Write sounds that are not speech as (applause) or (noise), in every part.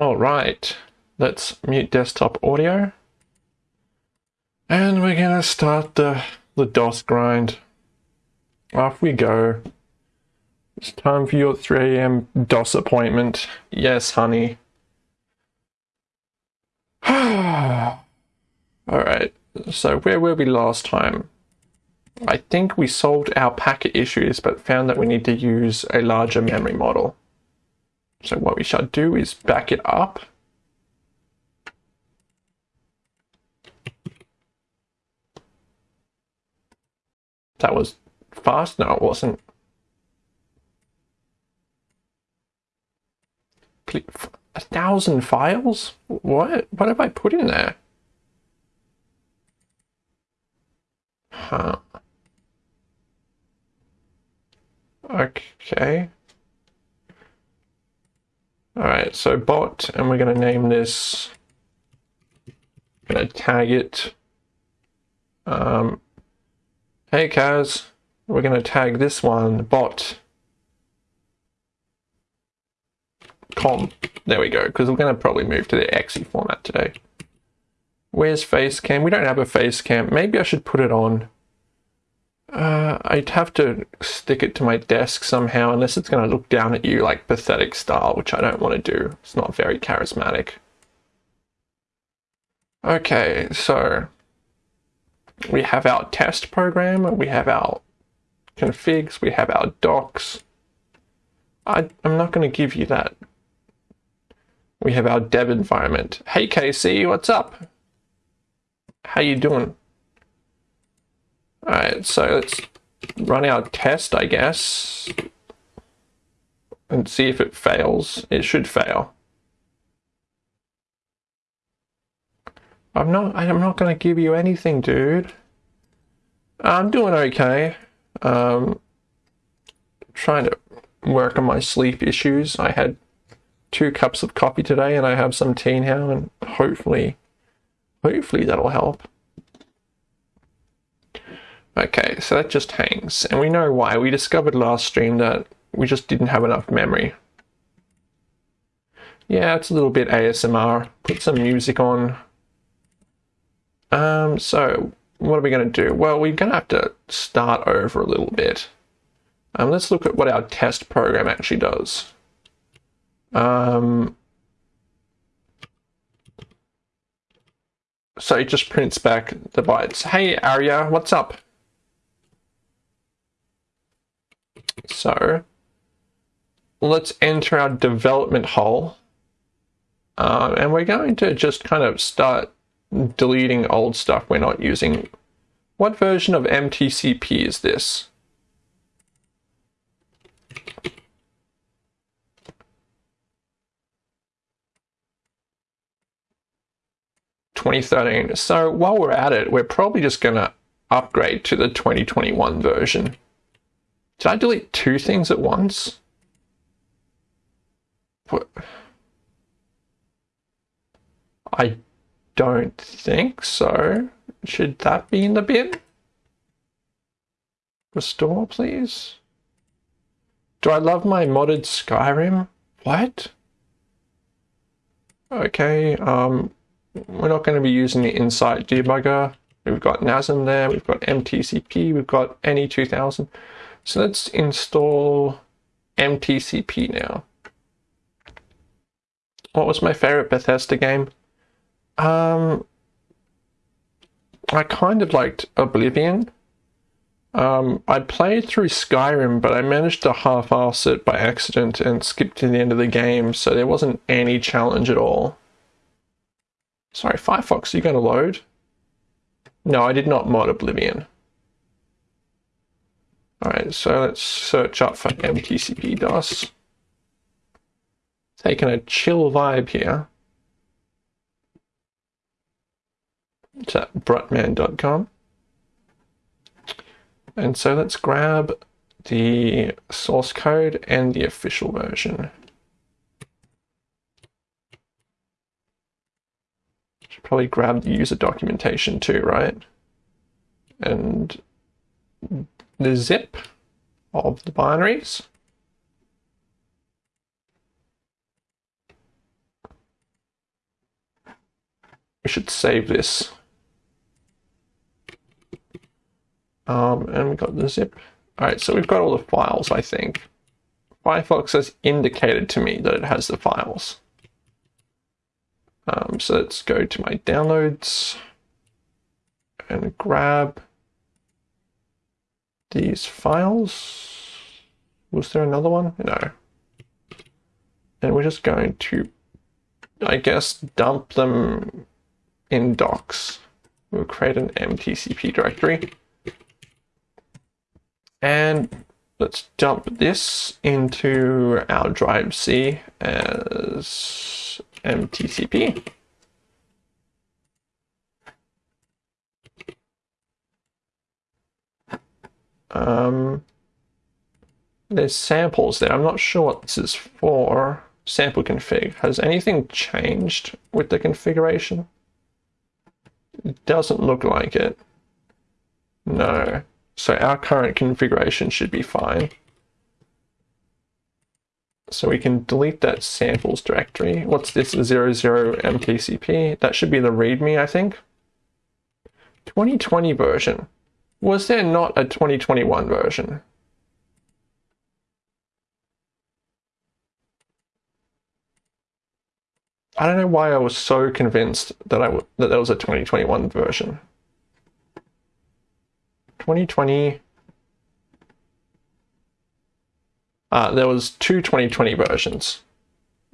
All right, let's mute desktop audio. And we're gonna start the, the DOS grind. Off we go. It's time for your 3 a.m. DOS appointment. Yes, honey. (sighs) Alright, so where were we last time? I think we solved our packet issues, but found that we need to use a larger memory model. So what we shall do is back it up. That was fast? No, it wasn't. A thousand files? What? What have I put in there? Huh. Okay. Alright, so bot, and we're going to name this, going to tag it, um, hey Kaz, we're going to tag this one bot com. There we go, because we're going to probably move to the exe format today. Where's Facecam? We don't have a Facecam. Maybe I should put it on. Uh, I'd have to stick it to my desk somehow, unless it's going to look down at you like pathetic style, which I don't want to do. It's not very charismatic. Okay, so we have our test program, we have our configs, we have our docs. I, I'm not going to give you that. We have our dev environment. Hey KC, what's up? How you doing? Alright, so let's run our test, I guess, and see if it fails. It should fail. I'm not, I'm not going to give you anything, dude. I'm doing okay. Um, trying to work on my sleep issues. I had two cups of coffee today and I have some tea now and hopefully, hopefully that'll help. Okay, so that just hangs. And we know why. We discovered last stream that we just didn't have enough memory. Yeah, it's a little bit ASMR. Put some music on. Um, so what are we going to do? Well, we're going to have to start over a little bit. Um, let's look at what our test program actually does. Um, so it just prints back the bytes. Hey, Arya, what's up? So let's enter our development hole. Uh, and we're going to just kind of start deleting old stuff we're not using. What version of MTCP is this? Twenty thirteen. So while we're at it, we're probably just gonna upgrade to the 2021 version. Did I delete two things at once? What? I don't think so. Should that be in the bin? Restore, please. Do I love my modded Skyrim? What? Okay, um, we're not going to be using the Insight debugger. We've got NASM there, we've got MTCP, we've got NE2000. So let's install MTCP now. What was my favorite Bethesda game? Um, I kind of liked Oblivion. Um, I played through Skyrim, but I managed to half-ass it by accident and skipped to the end of the game, so there wasn't any challenge at all. Sorry, Firefox, are you going to load? No, I did not mod Oblivion. Alright, so let's search up for MTCP DOS. Taking a chill vibe here. It's at brutman.com. And so let's grab the source code and the official version. Should probably grab the user documentation too, right? And the zip of the binaries. we should save this. Um, and we got the zip. All right, so we've got all the files, I think. Firefox has indicated to me that it has the files. Um, so let's go to my downloads and grab these files. Was there another one? No. And we're just going to, I guess, dump them in docs. We'll create an mtcp directory. And let's dump this into our drive C as mtcp. Um, there's samples there. I'm not sure what this is for. Sample config. Has anything changed with the configuration? It doesn't look like it. No. So our current configuration should be fine. So we can delete that samples directory. What's this 00 mtcp? That should be the readme, I think. 2020 version. Was there not a 2021 version? I don't know why I was so convinced that I w- that there was a 2021 version. 2020. Uh, there was two 2020 versions.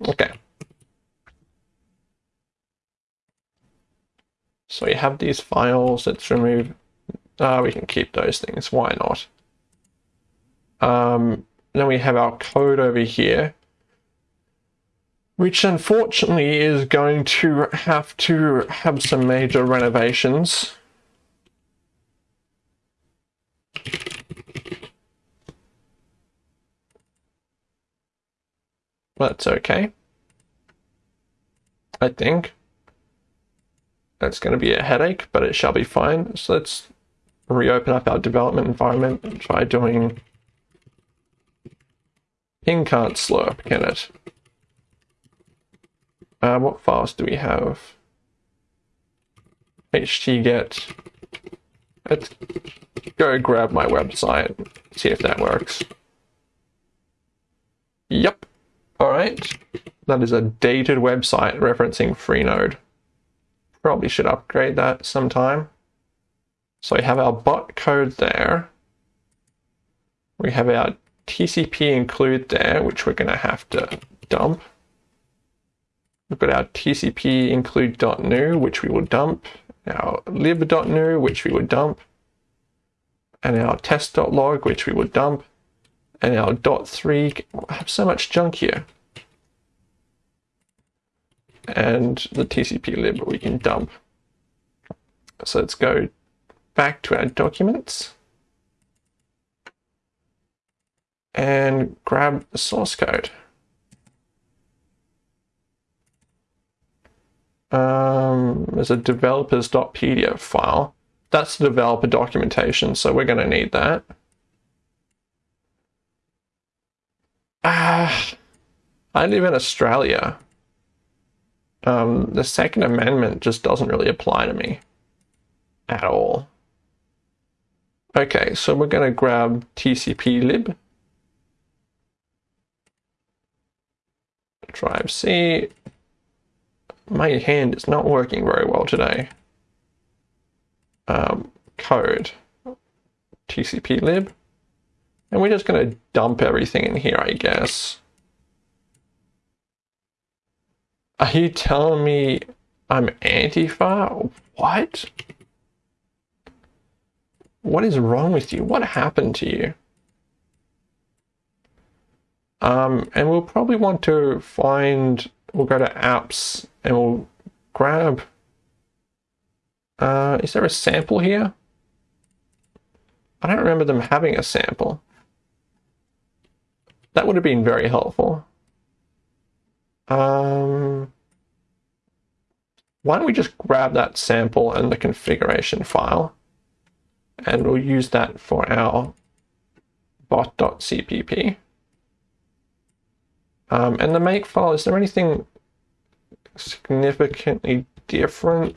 Okay. So you have these files. Let's remove uh, we can keep those things. Why not? Um, then we have our code over here, which unfortunately is going to have to have some major renovations. That's okay. I think. That's going to be a headache, but it shall be fine. So let's reopen up our development environment and try doing ping can't slurp, can it? Uh, what files do we have? htget. Let's go grab my website, see if that works. Yep. Alright. That is a dated website referencing Freenode. Probably should upgrade that sometime. So we have our bot code there. We have our TCP include there, which we're going to have to dump. We've got our TCP include.new, which we will dump. Our lib.new, which we will dump. And our test.log, which we will dump. And our .3, I have so much junk here. And the TCP lib we can dump. So let's go back to our documents and grab the source code. Um, there's a developers.pdf file. That's the developer documentation, so we're going to need that. Ah, I live in Australia. Um, the Second Amendment just doesn't really apply to me at all. Okay, so we're going to grab TCP lib. Drive C. My hand is not working very well today. Um, code. TCP lib. And we're just going to dump everything in here, I guess. Are you telling me I'm Antifa? What? What is wrong with you? What happened to you? Um, and we'll probably want to find, we'll go to apps and we'll grab, uh, is there a sample here? I don't remember them having a sample. That would have been very helpful. Um, why don't we just grab that sample and the configuration file? And we'll use that for our bot.cpp. Um, and the make file, is there anything significantly different?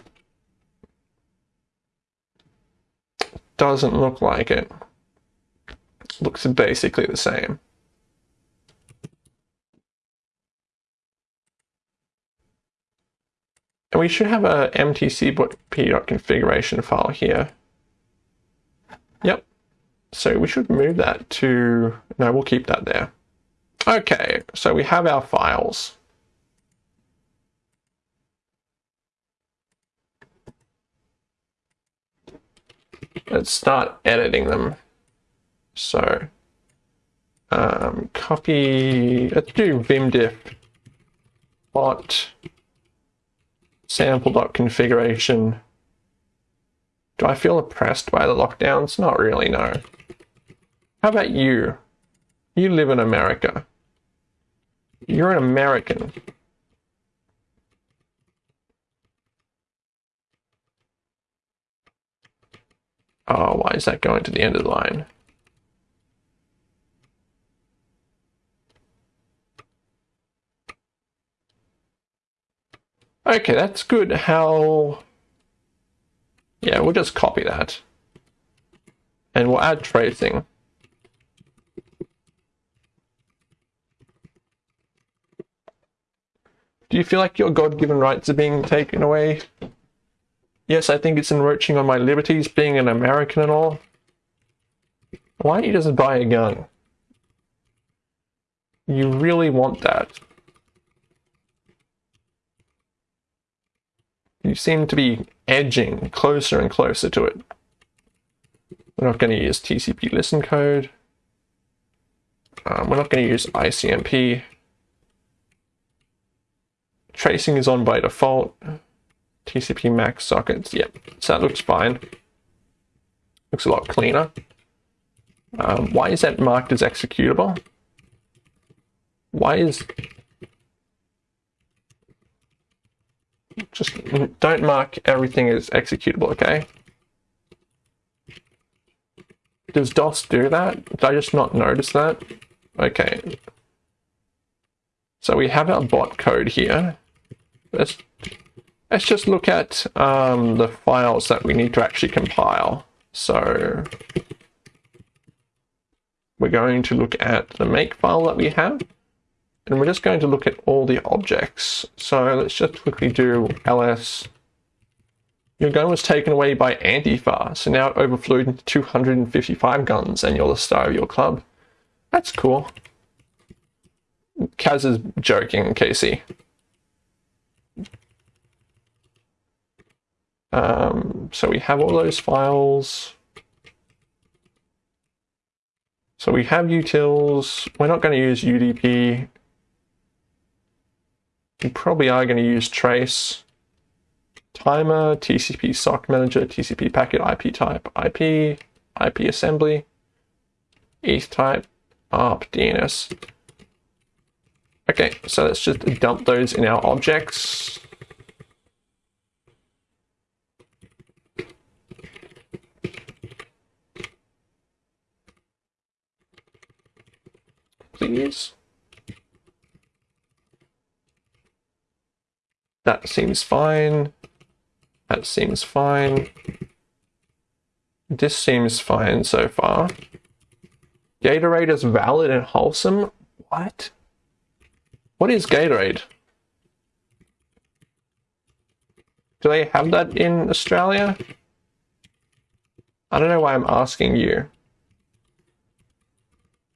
Doesn't look like it. Looks basically the same. And we should have a mtcp.configuration file here. Yep. So we should move that to, no, we'll keep that there. Okay, so we have our files. Let's start editing them. So, um, copy, let's do vimdiff bot sample.configuration. Do I feel oppressed by the lockdowns? Not really, no. How about you? You live in America. You're an American. Oh, why is that going to the end of the line? Okay, that's good. How... Yeah, we'll just copy that. And we'll add tracing. Do you feel like your God-given rights are being taken away? Yes, I think it's encroaching on my liberties, being an American and all. Why don't you just buy a gun? You really want that. You seem to be edging closer and closer to it. We're not going to use TCP listen code. Um, we're not going to use ICMP. Tracing is on by default. TCP max sockets, yep, so that looks fine. Looks a lot cleaner. Um, why is that marked as executable? Why is just don't mark everything as executable, okay? Does DOS do that? Did I just not notice that? Okay. So we have our bot code here. Let's, let's just look at um, the files that we need to actually compile. So we're going to look at the make file that we have. And we're just going to look at all the objects. So let's just quickly do ls. Your gun was taken away by Antifa, so now it overflowed into 255 guns and you're the star of your club. That's cool. Kaz is joking, Casey. Um, so we have all those files. So we have utils. We're not going to use UDP you probably are going to use trace timer, TCP sock manager, TCP packet IP type, IP, IP assembly, ETH type, ARP, DNS. Okay, so let's just dump those in our objects. Please. That seems fine. That seems fine. This seems fine so far. Gatorade is valid and wholesome? What? What is Gatorade? Do they have that in Australia? I don't know why I'm asking you.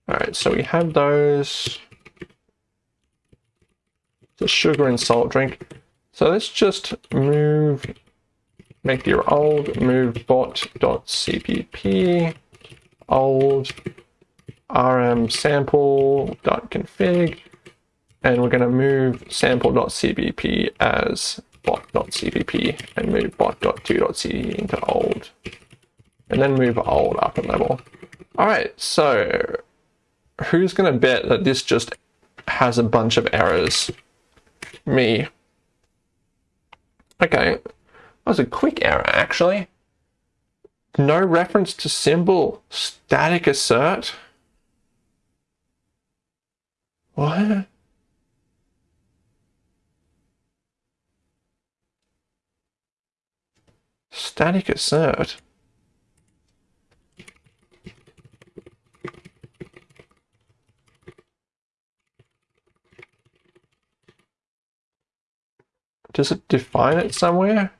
Alright, so we have those. The sugar and salt drink. So let's just move, make your old move bot.cpp old rm sample.config and we're going to move sample.cpp as bot.cpp and move bot.2.c into old and then move old up a level. All right, so who's going to bet that this just has a bunch of errors? Me. Okay, that was a quick error actually. No reference to symbol static assert. What? Static assert. Does it define it somewhere?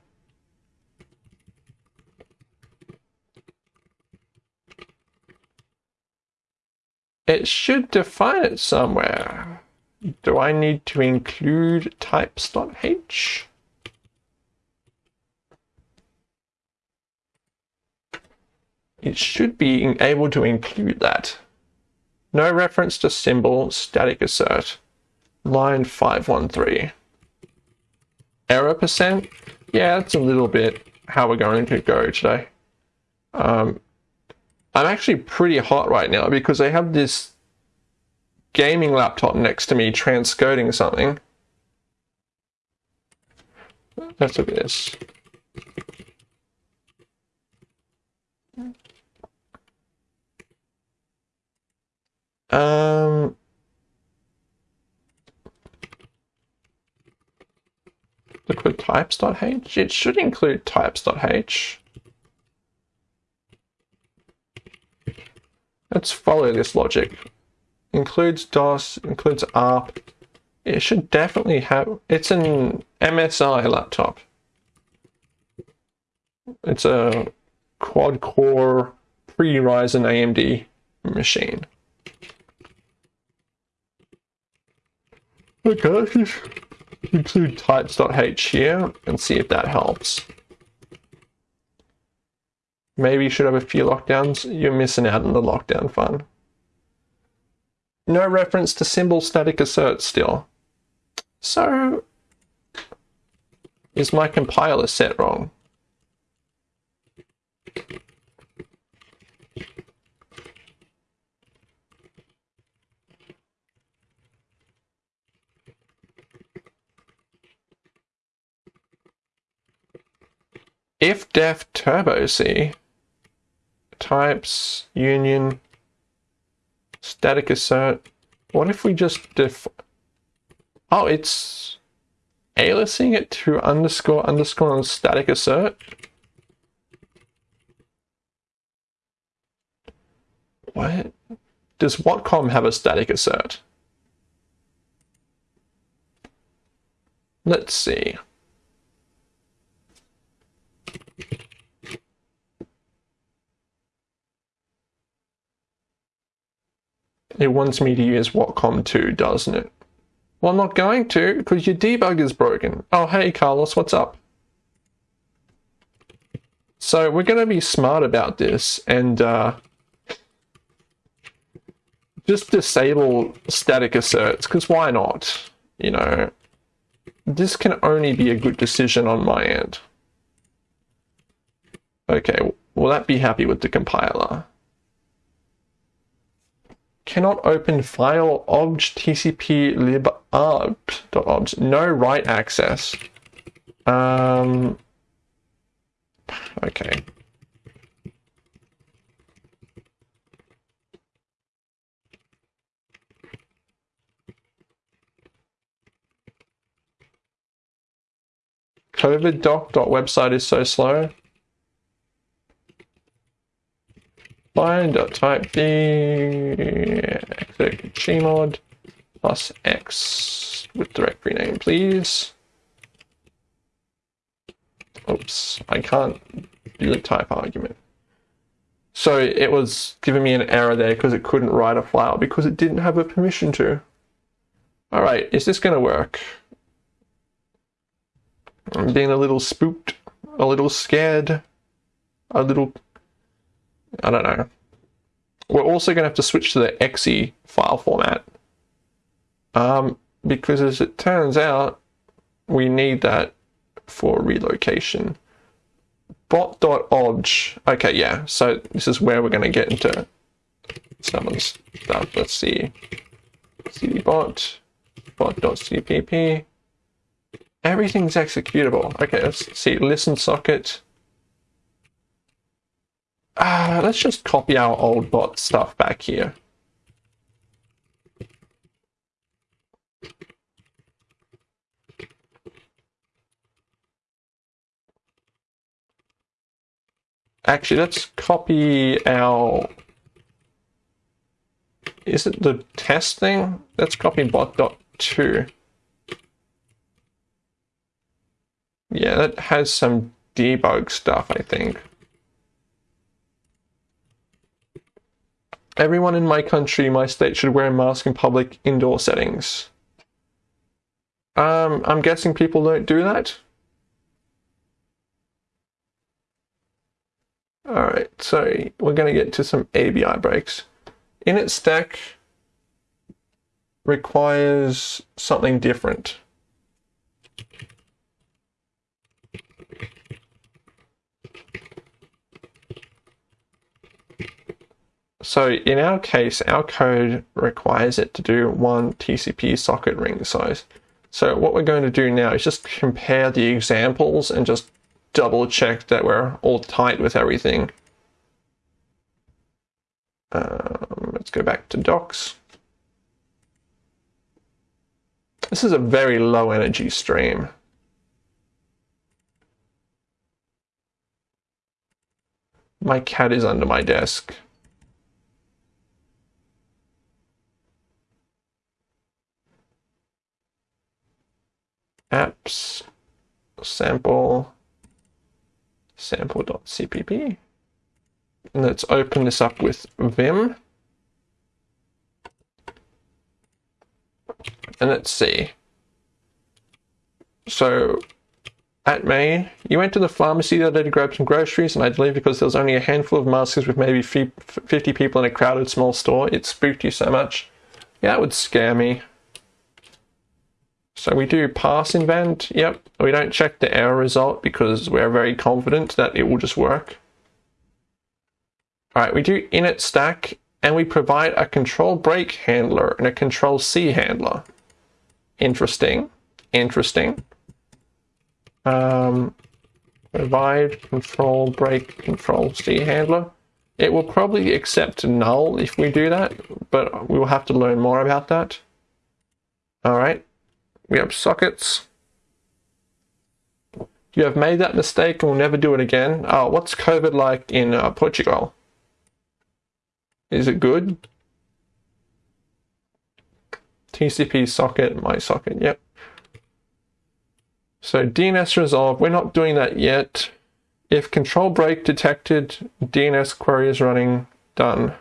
It should define it somewhere. Do I need to include types.h? It should be able to include that. No reference to symbol static assert. Line 513. Error percent? Yeah, that's a little bit how we're going to go today. Um, I'm actually pretty hot right now because I have this gaming laptop next to me transcoding something. Let's look at this. Um, liquid types.h? It should include types.h. Let's follow this logic. Includes DOS, includes ARP. It should definitely have, it's an MSI laptop. It's a quad core pre-Ryzen AMD machine. Okay, include types.h here and see if that helps. Maybe you should have a few lockdowns. You're missing out on the lockdown fun. No reference to symbol static assert still. So, is my compiler set wrong? If def turbo c types union static assert what if we just def oh it's aliasing it to underscore underscore on static assert? What? Does Watcom have a static assert? Let's see It wants me to use Watcom2, doesn't it? Well, I'm not going to, because your debug is broken. Oh, hey, Carlos, what's up? So we're going to be smart about this and uh, just disable static asserts, because why not? You know, this can only be a good decision on my end. Okay, will that be happy with the compiler? Cannot open file obj tcp lib arg.obj. No write access. Um, okay. COVID doc.website is so slow. Bind type d chmod plus x with directory name, please. Oops, I can't do the type argument. So it was giving me an error there because it couldn't write a file because it didn't have a permission to. All right, is this going to work? I'm being a little spooked, a little scared, a little I don't know. We're also going to have to switch to the exe file format. Um, because as it turns out, we need that for relocation. Bot.obj. Okay, yeah. So this is where we're going to get into some stuff. Let's see. cdbot, bot.cpp. Everything's executable. Okay, let's see. Listen socket. Uh, let's just copy our old bot stuff back here. Actually, let's copy our. Is it the test thing? Let's copy bot.2. Yeah, that has some debug stuff, I think. Everyone in my country, my state, should wear a mask in public indoor settings. Um, I'm guessing people don't do that. Alright, so we're going to get to some ABI breaks. Init stack requires something different. So in our case, our code requires it to do one TCP socket ring size. So what we're going to do now is just compare the examples and just double check that we're all tight with everything. Um, let's go back to docs. This is a very low energy stream. My cat is under my desk. Apps sample sample.cpp. And let's open this up with Vim. And let's see. So at May, you went to the pharmacy the other day to grab some groceries, and I believe because there was only a handful of masks with maybe 50 people in a crowded small store, it spooked you so much. Yeah, it would scare me. So we do parse invent, yep. We don't check the error result because we're very confident that it will just work. All right, we do init stack and we provide a control break handler and a control C handler. Interesting, interesting. Um, provide control break control C handler. It will probably accept null if we do that, but we will have to learn more about that. All right. We have sockets. You have made that mistake and will never do it again. Oh, what's COVID like in uh, Portugal? Is it good? TCP socket, my socket, yep. So DNS resolve, we're not doing that yet. If control break detected, DNS query is running, done.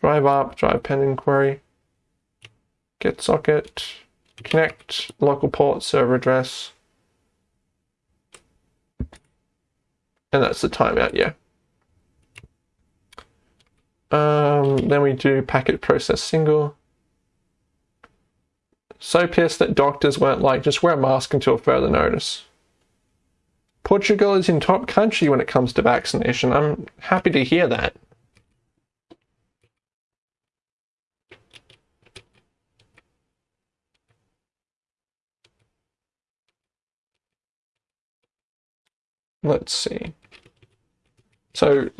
Drive up, drive pending query. Get socket connect local port server address. And that's the timeout, yeah. Um, then we do packet process single. So pissed that doctors weren't like, just wear a mask until further notice. Portugal is in top country when it comes to vaccination. I'm happy to hear that. Let's see. So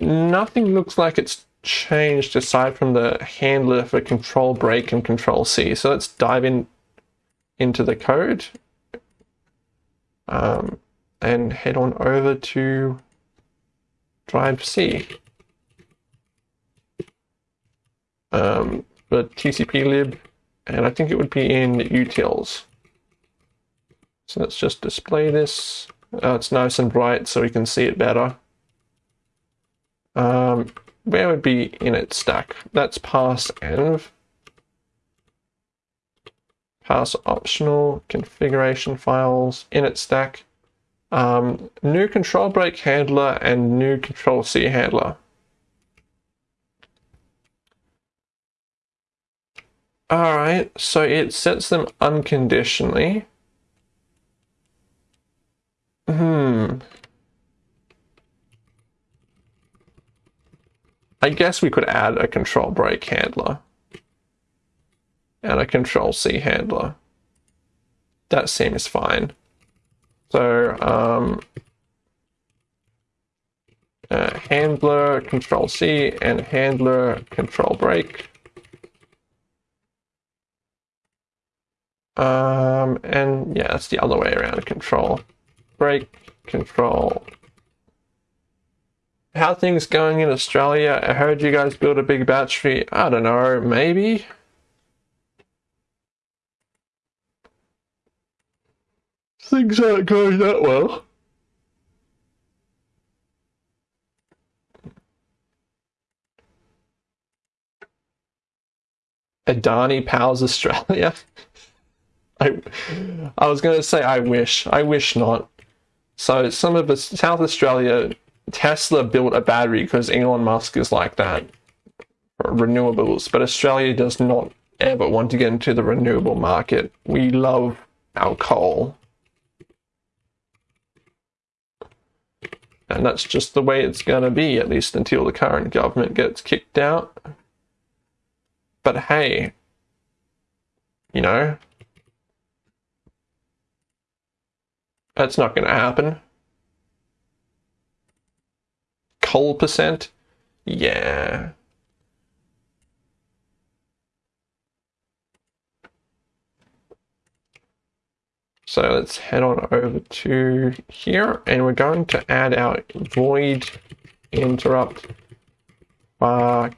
nothing looks like it's changed aside from the handler for control break and control C. So let's dive in into the code um, and head on over to drive C. Um, the TCP lib, and I think it would be in utils. So let's just display this. Uh, it's nice and bright so we can see it better. Um, where would be init stack? That's parse env. Parse optional, configuration files, init stack. Um, new control break handler and new control C handler. Alright, so it sets them unconditionally. Hmm. I guess we could add a control break handler and a control C handler. That seems fine. So, um, uh, handler control C and handler control break. Um, and yeah, that's the other way around control break control how things going in Australia? I heard you guys build a big battery. I don't know, maybe. Things aren't going that well. Adani Powers Australia. (laughs) I, I was going to say I wish. I wish not. So some of South Australia, Tesla built a battery because Elon Musk is like that. Renewables, but Australia does not ever want to get into the renewable market. We love our coal. And that's just the way it's going to be, at least until the current government gets kicked out. But hey, you know, that's not going to happen. Coal percent? Yeah. So let's head on over to here and we're going to add our void interrupt bar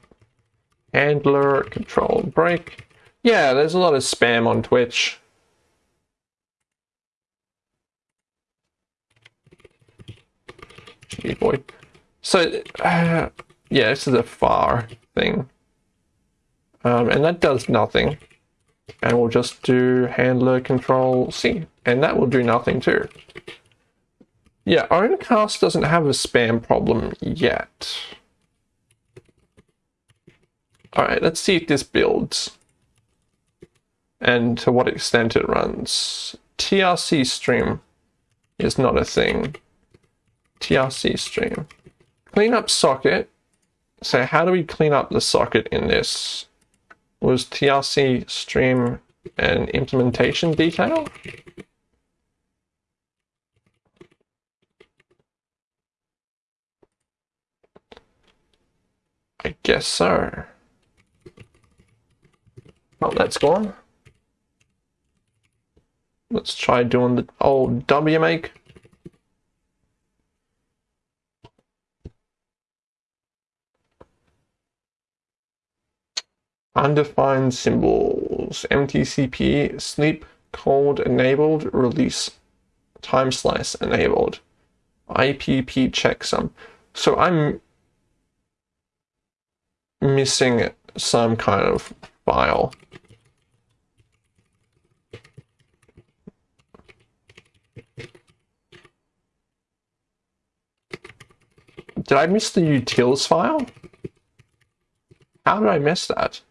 handler control break. Yeah, there's a lot of spam on Twitch. Void. So, uh, yeah, this is a far thing. Um, and that does nothing and we'll just do handler control C and that will do nothing too. Yeah, Owncast doesn't have a spam problem yet. Alright, let's see if this builds and to what extent it runs. TRC stream is not a thing. TRC stream. Clean up socket. So how do we clean up the socket in this? was TRC stream and implementation detail. I guess so. Oh, that's gone. Let's try doing the old WMake. Undefined symbols, MTCP, sleep, cold enabled, release, time slice enabled, IPP checksum. So I'm missing some kind of file. Did I miss the utils file? How did I miss that?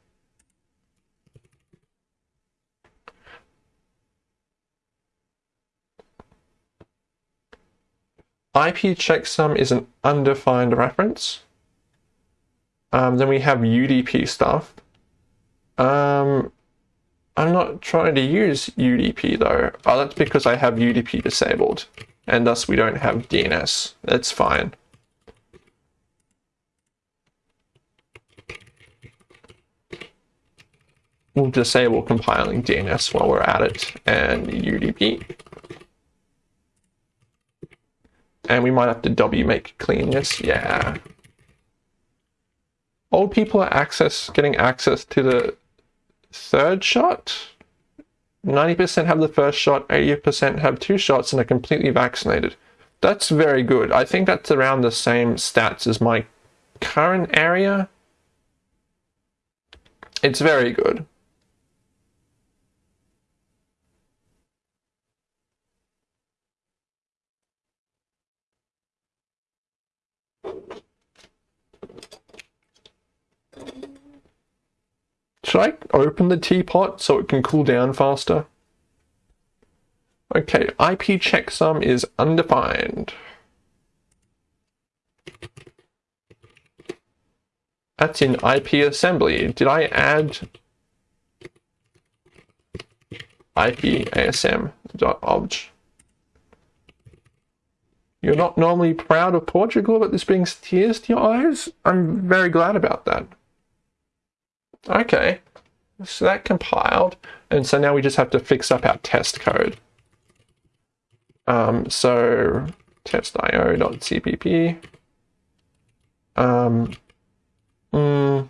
IP checksum is an undefined reference. Um, then we have UDP stuff. Um, I'm not trying to use UDP though. Oh, that's because I have UDP disabled and thus we don't have DNS. That's fine. We'll disable compiling DNS while we're at it and UDP. And we might have to WMake clean this. Yeah. Old people are access getting access to the third shot. 90% have the first shot, 80% have two shots and are completely vaccinated. That's very good. I think that's around the same stats as my current area. It's very good. Should I open the teapot so it can cool down faster? Okay, IP checksum is undefined. That's in IP assembly. Did I add IP asm.obj? You're not normally proud of Portugal, but this brings tears to your eyes? I'm very glad about that. Okay, so that compiled, and so now we just have to fix up our test code. Um, so test.io.cpp. Um, mm,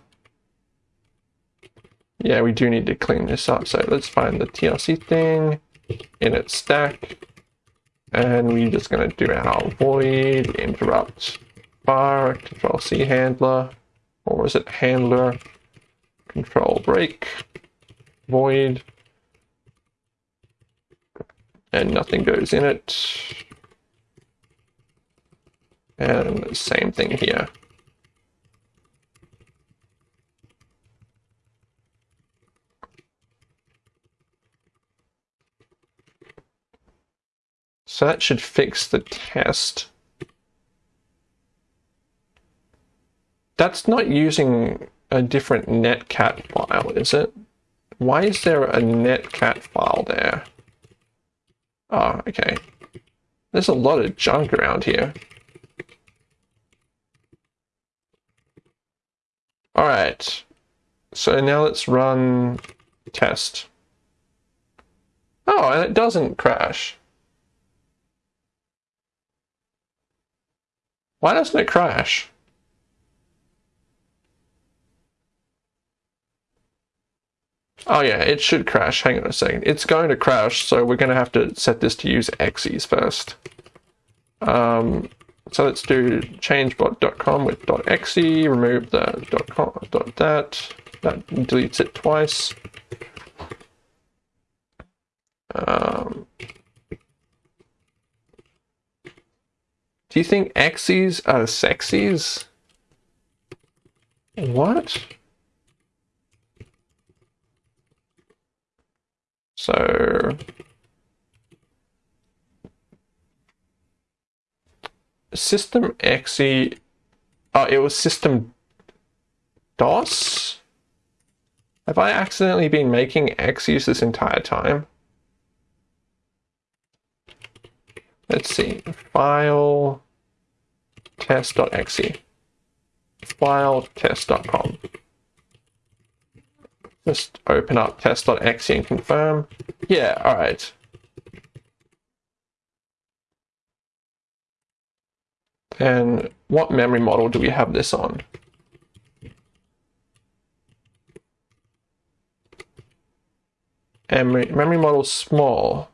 yeah, we do need to clean this up. So let's find the TLC thing in its stack. And we're just going to do our void interrupt bar control C handler, or was it handler, control break, void, and nothing goes in it. And same thing here. So that should fix the test. That's not using a different netcat file, is it? Why is there a netcat file there? Oh, okay. There's a lot of junk around here. Alright. So now let's run test. Oh, and it doesn't crash. Why doesn't it crash? Oh yeah, it should crash. Hang on a second. It's going to crash, so we're going to have to set this to use exes first. Um, so let's do changebot.com with .exe, remove the .com, .dat, that deletes it twice. Um, do you think exes are sexies? What? So system exe, oh, it was system DOS? Have I accidentally been making exes this entire time? Let's see, file test.exe, file test.com. Just open up test.exe and confirm. Yeah, all right. And what memory model do we have this on? Memory, memory model small.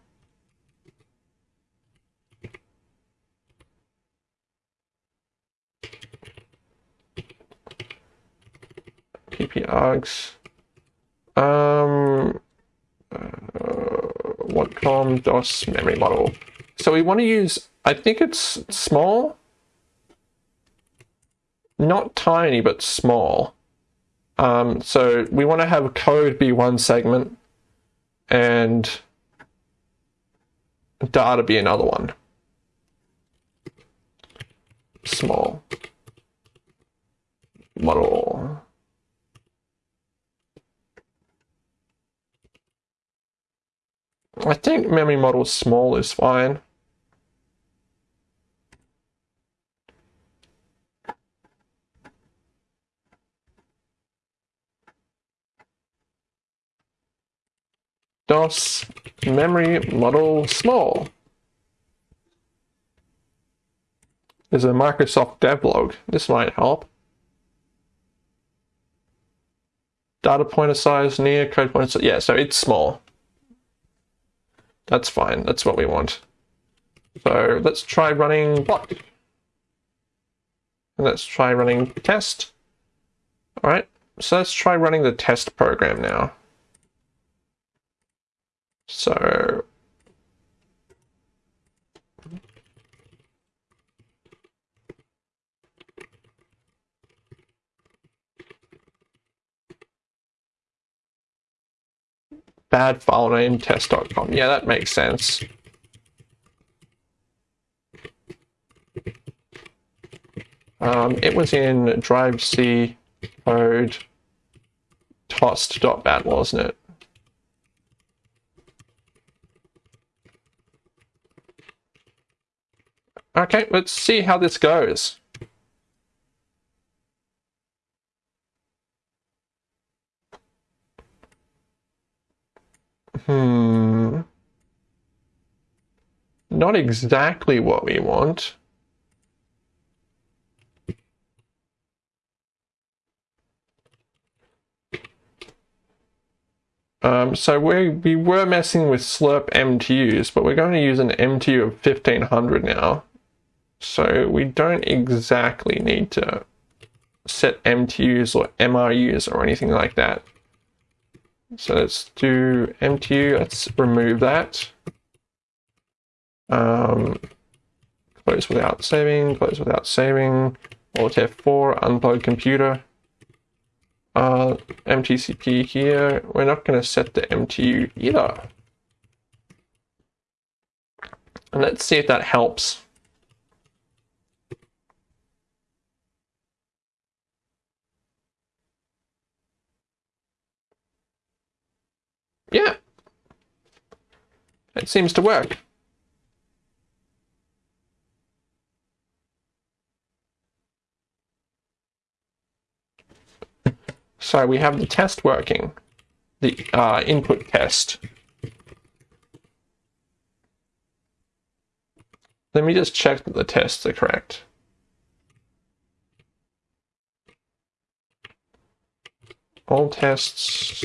pp um, uh, Watcom DOS memory model. So we want to use, I think it's small, not tiny, but small. Um, so we want to have code be one segment and data be another one. Small model. I think memory model small is fine. DOS memory model small. There's a Microsoft devlog. This might help. Data pointer size near code pointer size. Yeah, so it's small. That's fine. That's what we want. So let's try running bot. And let's try running test. All right. So let's try running the test program now. So bad file name test.com. Yeah, that makes sense. Um, it was in drive C code tost.bat, wasn't it? Okay, let's see how this goes. Hmm. Not exactly what we want. Um, so we, we were messing with slirp MTUs, but we're going to use an MTU of 1500 now. So we don't exactly need to set MTUs or MRUs or anything like that. So let's do MTU, let's remove that. Um, close without saving, close without saving, Alt F4, unplug computer. Uh, MTCP here, we're not going to set the MTU either. And let's see if that helps. Yeah. It seems to work. So we have the test working, the uh, input test. Let me just check that the tests are correct. All tests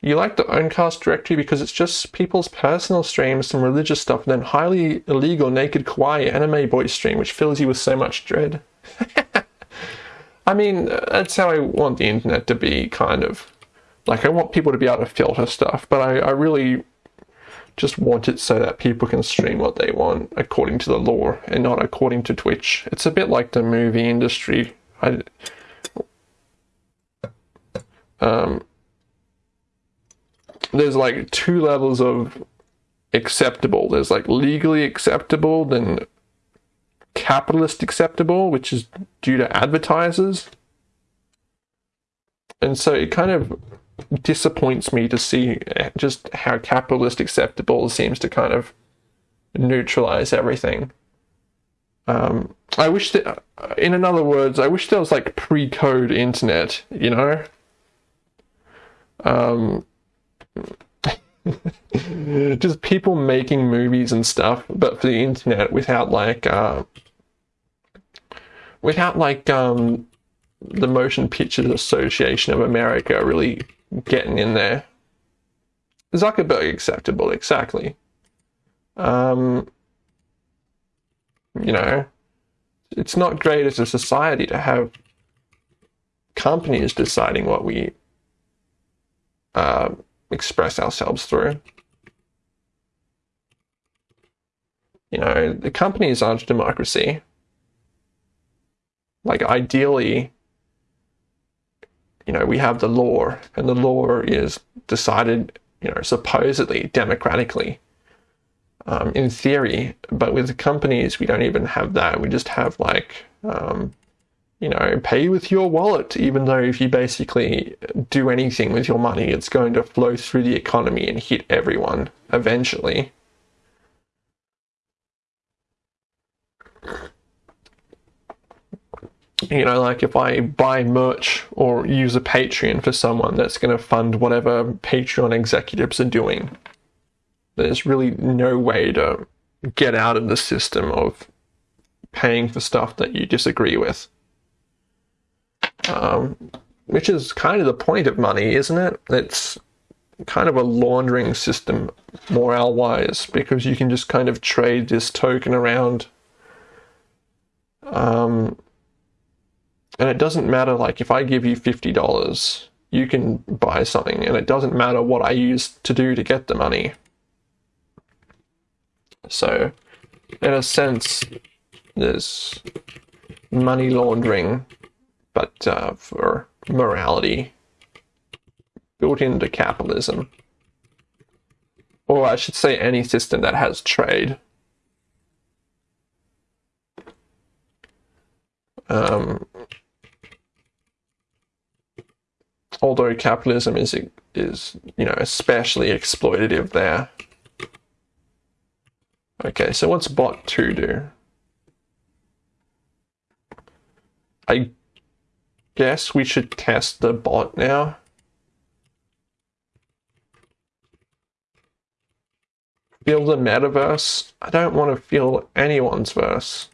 You like the Owncast directory because it's just people's personal streams, some religious stuff, and then highly illegal naked kawaii anime boy stream, which fills you with so much dread. (laughs) I mean, that's how I want the internet to be, kind of. Like, I want people to be able to filter stuff, but I, I really just want it so that people can stream what they want according to the law and not according to Twitch. It's a bit like the movie industry. I, um, there's like two levels of acceptable. There's like legally acceptable, then capitalist acceptable, which is due to advertisers. And so it kind of disappoints me to see just how capitalist acceptable seems to kind of neutralize everything. Um, I wish that, in another words, I wish there was like pre-code internet, you know? Um, (laughs) just people making movies and stuff, but for the internet without like uh, without like um, the Motion Pictures Association of America really getting in there. Zuckerberg acceptable, exactly. Um, you know, it's not great as a society to have companies deciding what we uh, express ourselves through. You know, the companies aren't democracy. Like, ideally, you know, we have the law, and the law is decided, you know, supposedly democratically, um, in theory. But with the companies, we don't even have that. We just have like um, you know, pay with your wallet, even though if you basically do anything with your money, it's going to flow through the economy and hit everyone eventually. You know, like if I buy merch or use a Patreon for someone that's going to fund whatever Patreon executives are doing, there's really no way to get out of the system of paying for stuff that you disagree with um, which is kind of the point of money, isn't it? It's kind of a laundering system, morale wise, because you can just kind of trade this token around. Um, and it doesn't matter, like, if I give you $50, you can buy something, and it doesn't matter what I use to do to get the money. So, in a sense, there's money laundering but uh, for morality built into capitalism. Or I should say any system that has trade. Um, although capitalism is is you know especially exploitative there. Okay, so what's bot 2 do? I guess we should test the bot now. Feel the metaverse? I don't want to feel anyone's verse.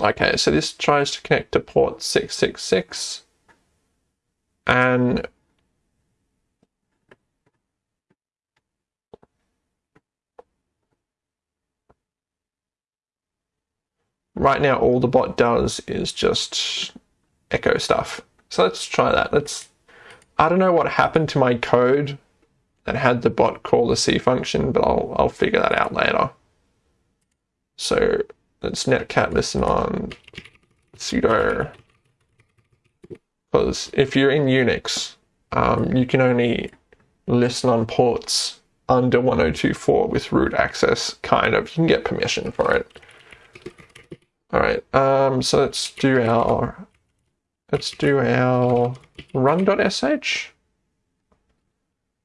Okay, so this tries to connect to port 666 and right now all the bot does is just echo stuff. So let's try that. Let's I don't know what happened to my code that had the bot call the C function, but I'll I'll figure that out later. So let's netcat listen on sudo because if you're in Unix, um, you can only listen on ports under 1024 with root access, kind of. You can get permission for it. All right, um, so let's do our let's do our run.sh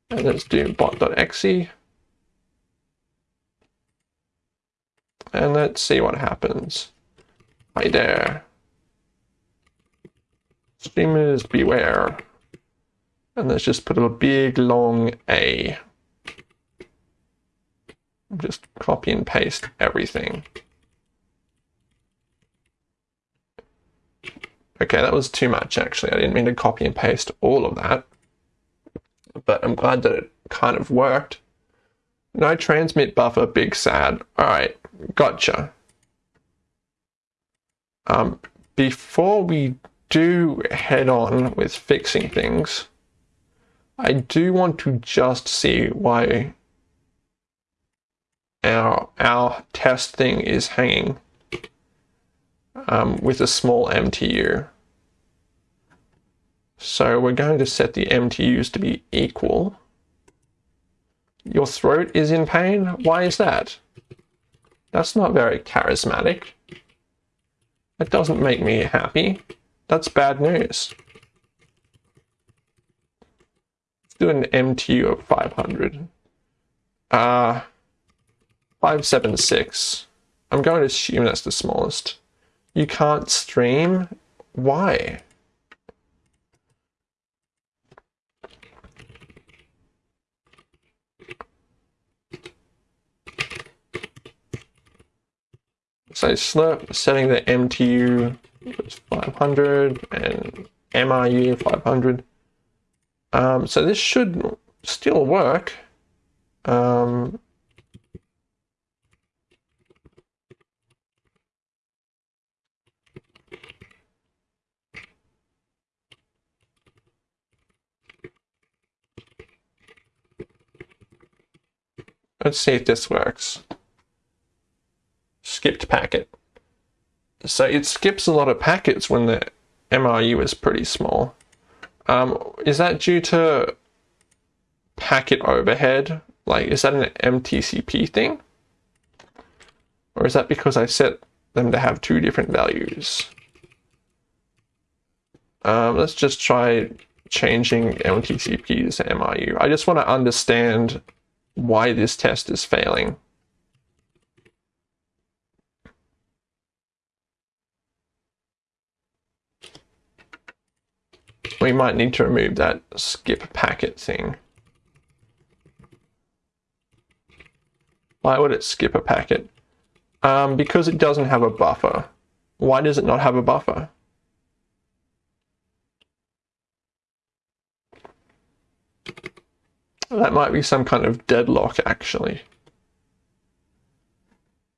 and let's do bot.exe and let's see what happens. Hi there. Streamers beware. And let's just put a big long A. Just copy and paste everything. Okay, that was too much actually. I didn't mean to copy and paste all of that. But I'm glad that it kind of worked. No transmit buffer, big sad. Alright, gotcha. Um, before we do head on with fixing things, I do want to just see why our, our test thing is hanging um, with a small MTU. So we're going to set the MTUs to be equal. Your throat is in pain? Why is that? That's not very charismatic. That doesn't make me happy. That's bad news. Let's do an MTU of 500. Uh, 576. I'm going to assume that's the smallest. You can't stream? Why? So Slirp setting the MTU was 500 and MRU 500. Um, so this should still work. Um, Let's see if this works. Skipped packet. So it skips a lot of packets when the MRU is pretty small. Um, is that due to packet overhead? Like, is that an MTCP thing? Or is that because I set them to have two different values? Um, let's just try changing MTCPs to MRU. I just want to understand why this test is failing. We might need to remove that skip packet thing. Why would it skip a packet? Um, because it doesn't have a buffer. Why does it not have a buffer? That might be some kind of deadlock, actually.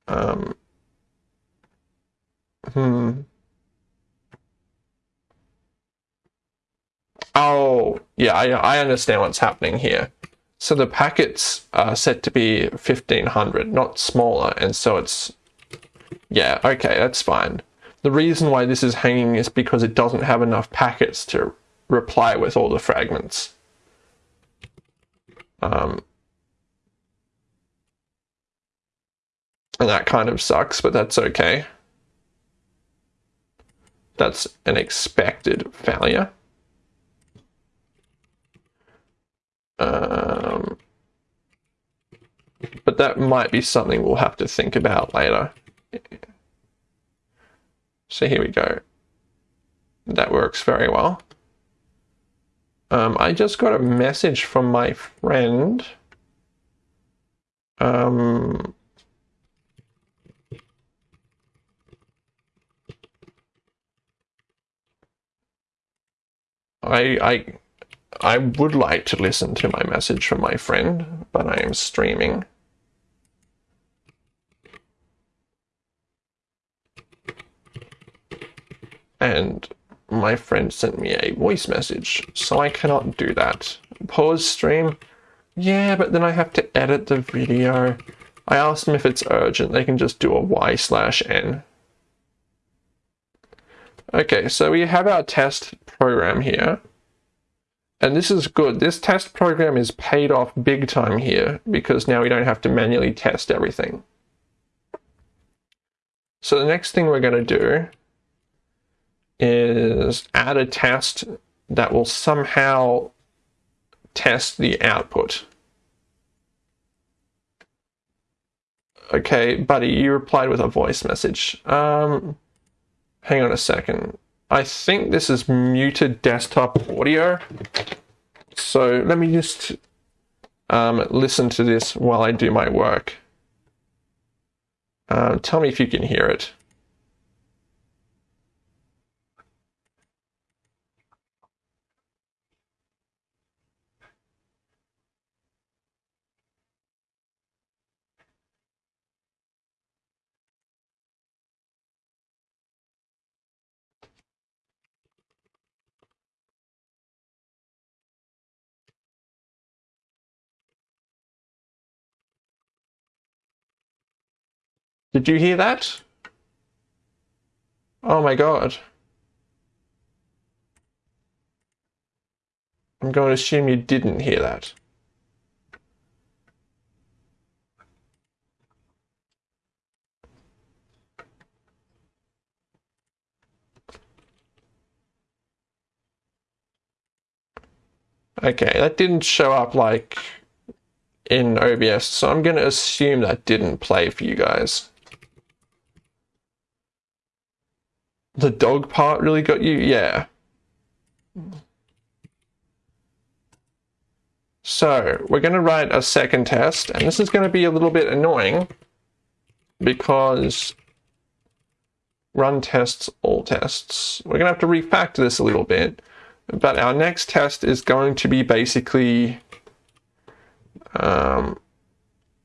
Um, hmm. Oh, yeah, I, I understand what's happening here. So the packets are set to be 1500, not smaller, and so it's... Yeah, okay, that's fine. The reason why this is hanging is because it doesn't have enough packets to reply with all the fragments. Um, and that kind of sucks, but that's okay. That's an expected failure. Um, but that might be something we'll have to think about later. So here we go. That works very well. Um, I just got a message from my friend. Um, I, I, I would like to listen to my message from my friend, but I am streaming. And my friend sent me a voice message, so I cannot do that. Pause stream? Yeah, but then I have to edit the video. I asked them if it's urgent, they can just do a Y slash N. Okay, so we have our test program here. And this is good. This test program is paid off big time here because now we don't have to manually test everything. So the next thing we're going to do is add a test that will somehow test the output. Okay, buddy, you replied with a voice message. Um, hang on a second. I think this is muted desktop audio. So let me just um, listen to this while I do my work. Um, tell me if you can hear it. Did you hear that? Oh my god. I'm going to assume you didn't hear that. Okay, that didn't show up like in OBS, so I'm going to assume that didn't play for you guys. The dog part really got you? Yeah. So we're going to write a second test, and this is going to be a little bit annoying because run tests, all tests. We're going to have to refactor this a little bit, but our next test is going to be basically, um,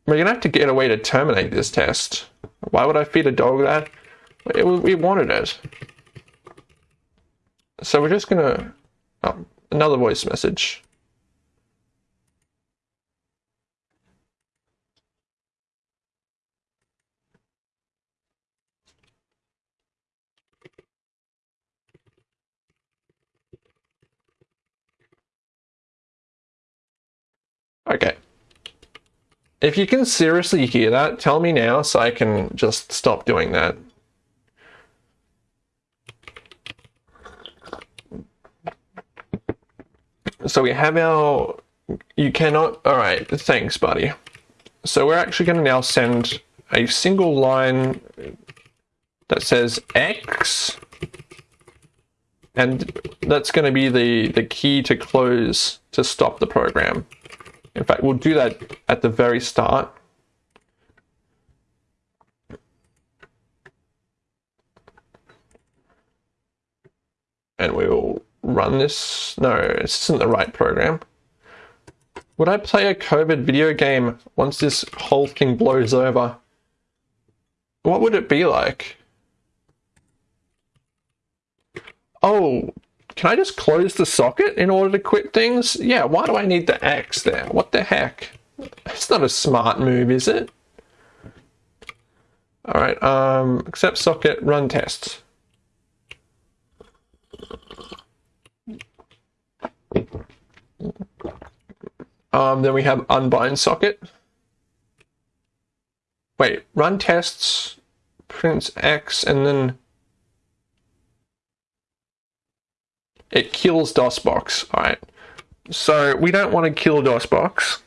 we're going to have to get a way to terminate this test. Why would I feed a dog that? It, we wanted it. So we're just gonna, oh, another voice message. Okay. If you can seriously hear that, tell me now so I can just stop doing that. So we have our, you cannot, all right, thanks, buddy. So we're actually going to now send a single line that says X, and that's going to be the, the key to close to stop the program. In fact, we'll do that at the very start. And we'll run this? No, this isn't the right program. Would I play a COVID video game once this whole thing blows over? What would it be like? Oh, can I just close the socket in order to quit things? Yeah, why do I need the X there? What the heck? It's not a smart move, is it? Alright, um, accept socket, run tests. Um, then we have unbind socket. Wait, run tests, prints X, and then it kills DOSBox. All right. So we don't want to kill DOSBox.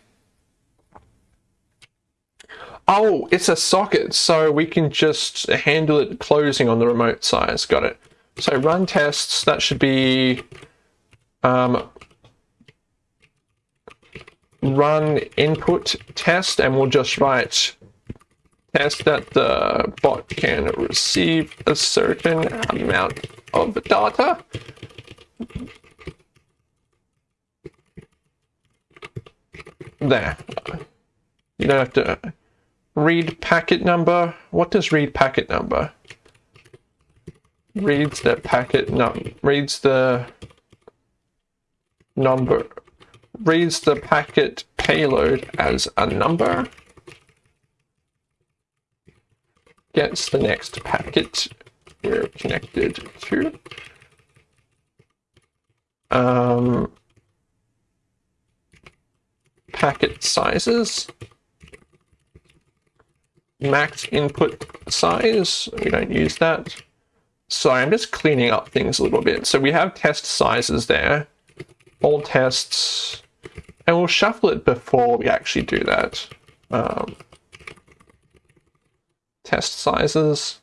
Oh, it's a socket, so we can just handle it closing on the remote size. Got it. So run tests, that should be um, run input test and we'll just write test that the bot can receive a certain amount of data. There. You don't have to read packet number. What does read packet number? Reads the packet num reads the number reads the packet payload as a number. Gets the next packet we're connected to. Um, packet sizes max input size. We don't use that. So I'm just cleaning up things a little bit. So we have test sizes there, all tests, and we'll shuffle it before we actually do that. Um, test sizes.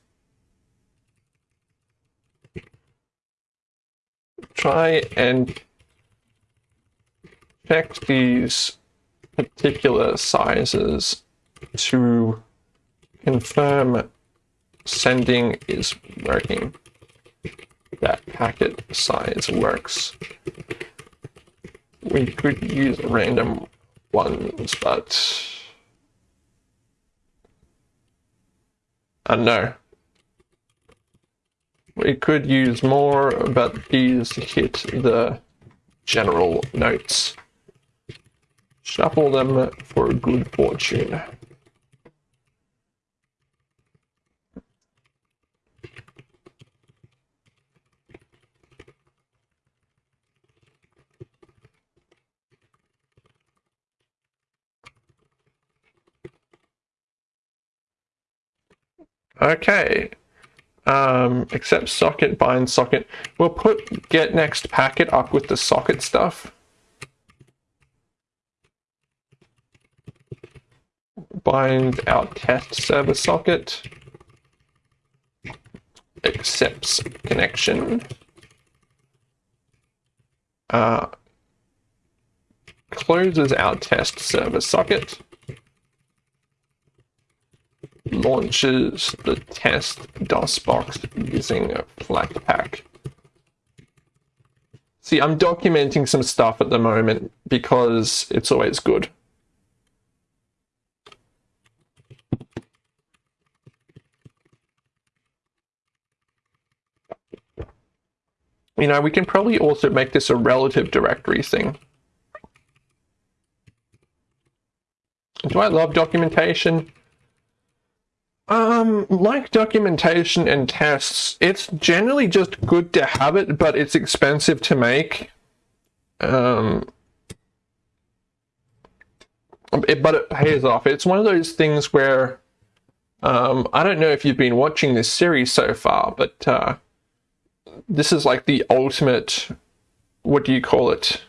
Try and check these particular sizes to confirm sending is working. That packet size works. We could use random ones, but uh, know. We could use more, but these hit the general notes. Shuffle them for good fortune. Okay. Um, accept socket, bind socket. We'll put get next packet up with the socket stuff. Bind our test server socket. Accepts connection. Uh, closes our test server socket launches the test DOSBox using a Flatpak. See, I'm documenting some stuff at the moment because it's always good. You know, we can probably also make this a relative directory thing. Do I love documentation? Um, like documentation and tests, it's generally just good to have it, but it's expensive to make. Um, it, but it pays off. It's one of those things where um, I don't know if you've been watching this series so far, but uh, this is like the ultimate. What do you call it?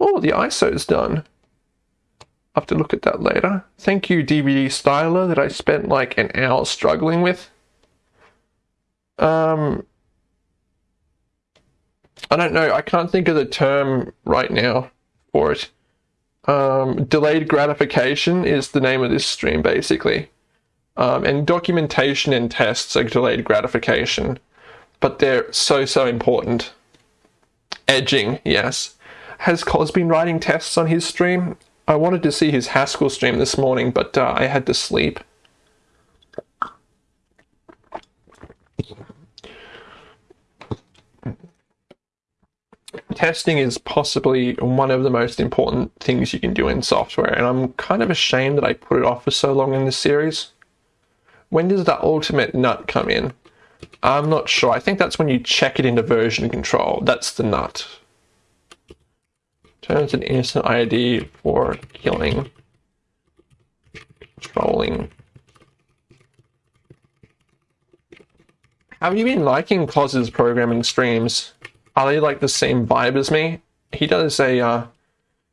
Oh, the ISO's done. Have to look at that later. Thank you, DVD Styler, that I spent like an hour struggling with. Um, I don't know. I can't think of the term right now for it. Um, delayed gratification is the name of this stream, basically. Um, and documentation and tests are delayed gratification, but they're so, so important. Edging, yes. Has Cos been writing tests on his stream? I wanted to see his Haskell stream this morning, but uh, I had to sleep. Testing is possibly one of the most important things you can do in software, and I'm kind of ashamed that I put it off for so long in this series. When does the ultimate nut come in? I'm not sure. I think that's when you check it into version control. That's the nut turns an innocent ID for killing, trolling. Have you been liking Cos's programming streams? Are they like the same vibe as me? He does a uh,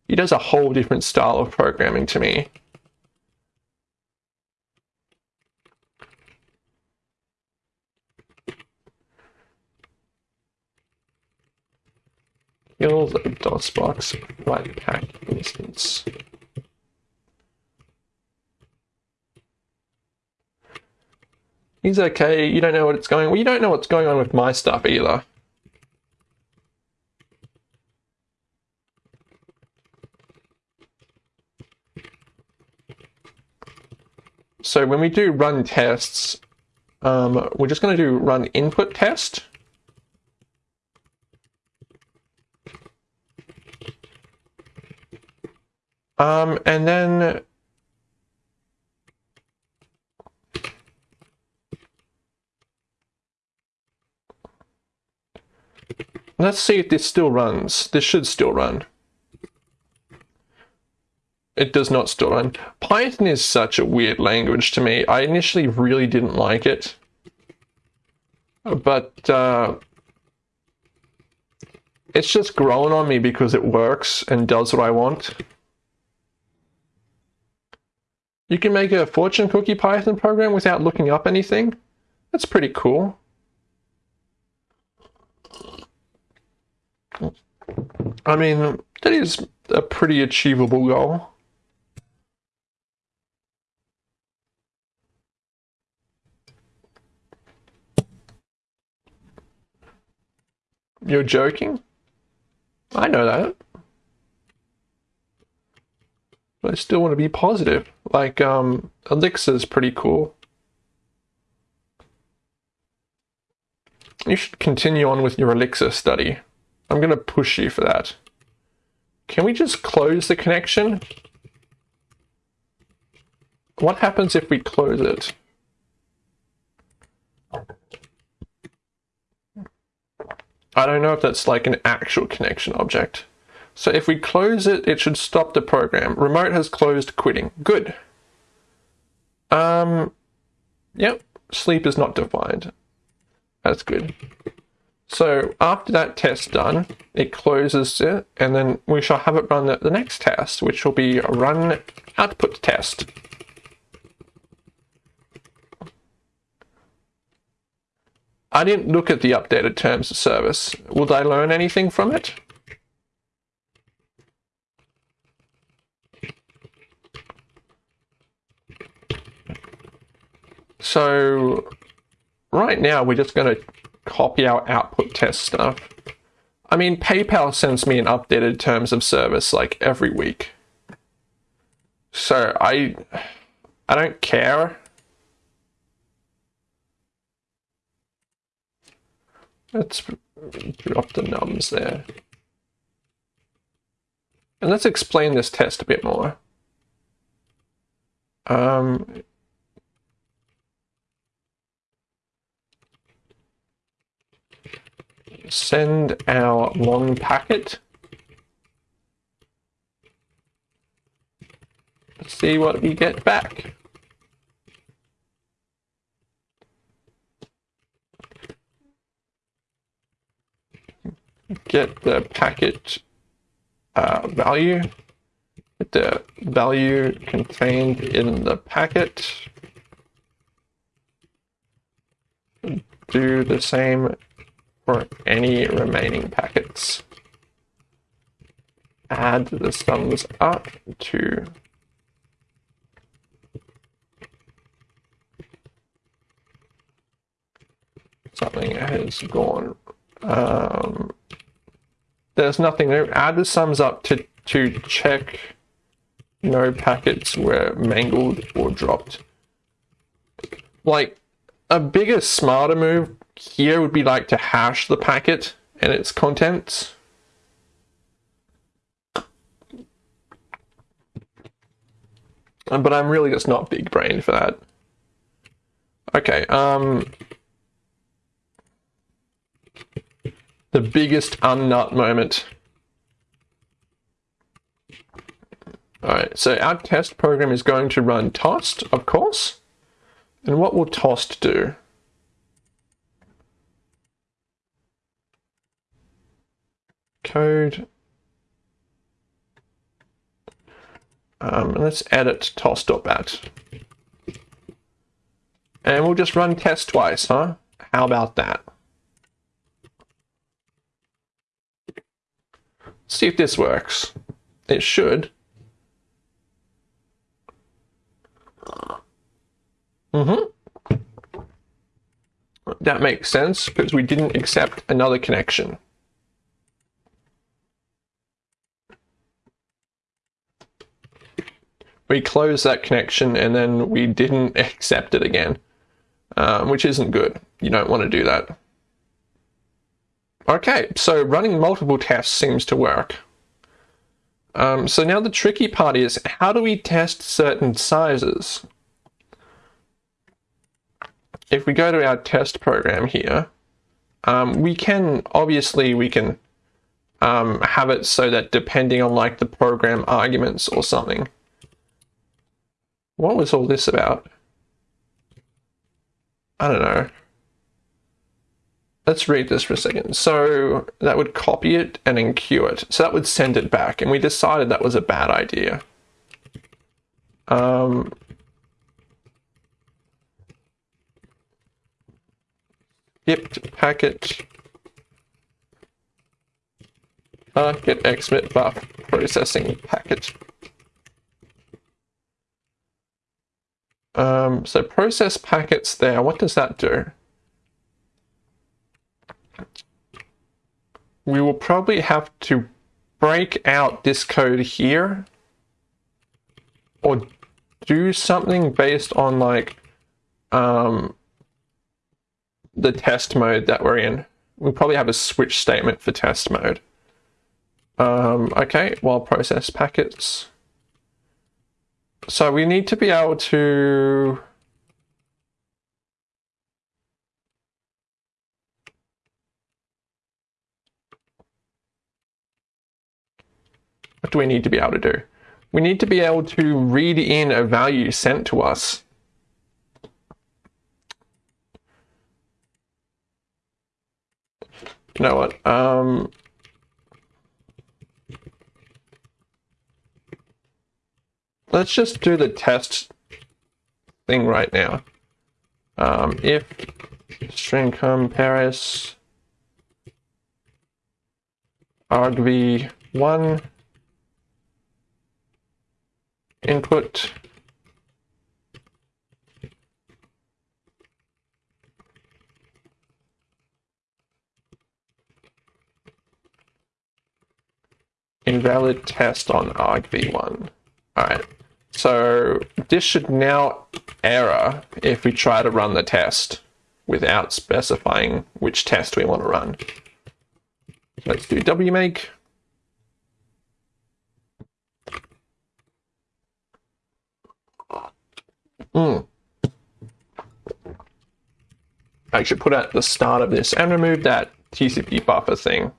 he does a whole different style of programming to me. kill a DOSBox Flatpak instance. He's okay, you don't know what it's going Well, you don't know what's going on with my stuff either. So when we do run tests, um, we're just going to do run input test. Um, and then let's see if this still runs. This should still run. It does not still run. Python is such a weird language to me. I initially really didn't like it. But uh, it's just grown on me because it works and does what I want. You can make a fortune cookie Python program without looking up anything. That's pretty cool. I mean, that is a pretty achievable goal. You're joking? I know that. But I still want to be positive. Like, um, Elixir's pretty cool. You should continue on with your Elixir study. I'm going to push you for that. Can we just close the connection? What happens if we close it? I don't know if that's like an actual connection object. So if we close it, it should stop the program. Remote has closed quitting. Good. Um, yep, sleep is not defined. That's good. So after that test done, it closes it, and then we shall have it run the, the next test, which will be run output test. I didn't look at the updated terms of service. Will I learn anything from it? So right now we're just going to copy our output test stuff. I mean, PayPal sends me an updated terms of service like every week. So I I don't care Let's drop the nums there. And let's explain this test a bit more. Um, send our long packet. Let's see what we get back. get the packet uh, value, get the value contained in the packet, do the same for any remaining packets. Add the sums up to something has gone um, there's nothing there. Add the sums up to, to check no packets were mangled or dropped. Like, a bigger, smarter move here would be like to hash the packet and its contents. But I'm really just not big brain for that. Okay, um, the biggest unnut moment. Alright, so our test program is going to run tost, of course. And what will tost do? Code. Um, let's edit tost.bat. And we'll just run test twice, huh? How about that? see if this works. It should. Mm-hmm. That makes sense because we didn't accept another connection. We closed that connection and then we didn't (laughs) accept it again, um, which isn't good. You don't want to do that. Okay, so running multiple tests seems to work. Um, so now the tricky part is how do we test certain sizes? If we go to our test program here, um, we can obviously we can um, have it so that depending on like the program arguments or something. What was all this about? I don't know. Let's read this for a second. So that would copy it and enqueue it. So that would send it back. And we decided that was a bad idea. Um, skipped packet get xmit buff processing packet. Um, so process packets there, what does that do? We will probably have to break out this code here or do something based on like um, the test mode that we're in. We'll probably have a switch statement for test mode. Um, okay, while process packets. So we need to be able to What do we need to be able to do? We need to be able to read in a value sent to us. You know what? Um, let's just do the test thing right now. Um, if string compares argv1 input invalid test on argv1. All right. So this should now error if we try to run the test without specifying which test we want to run. Let's do wmake. Mm. I should put at the start of this and remove that TCP buffer thing.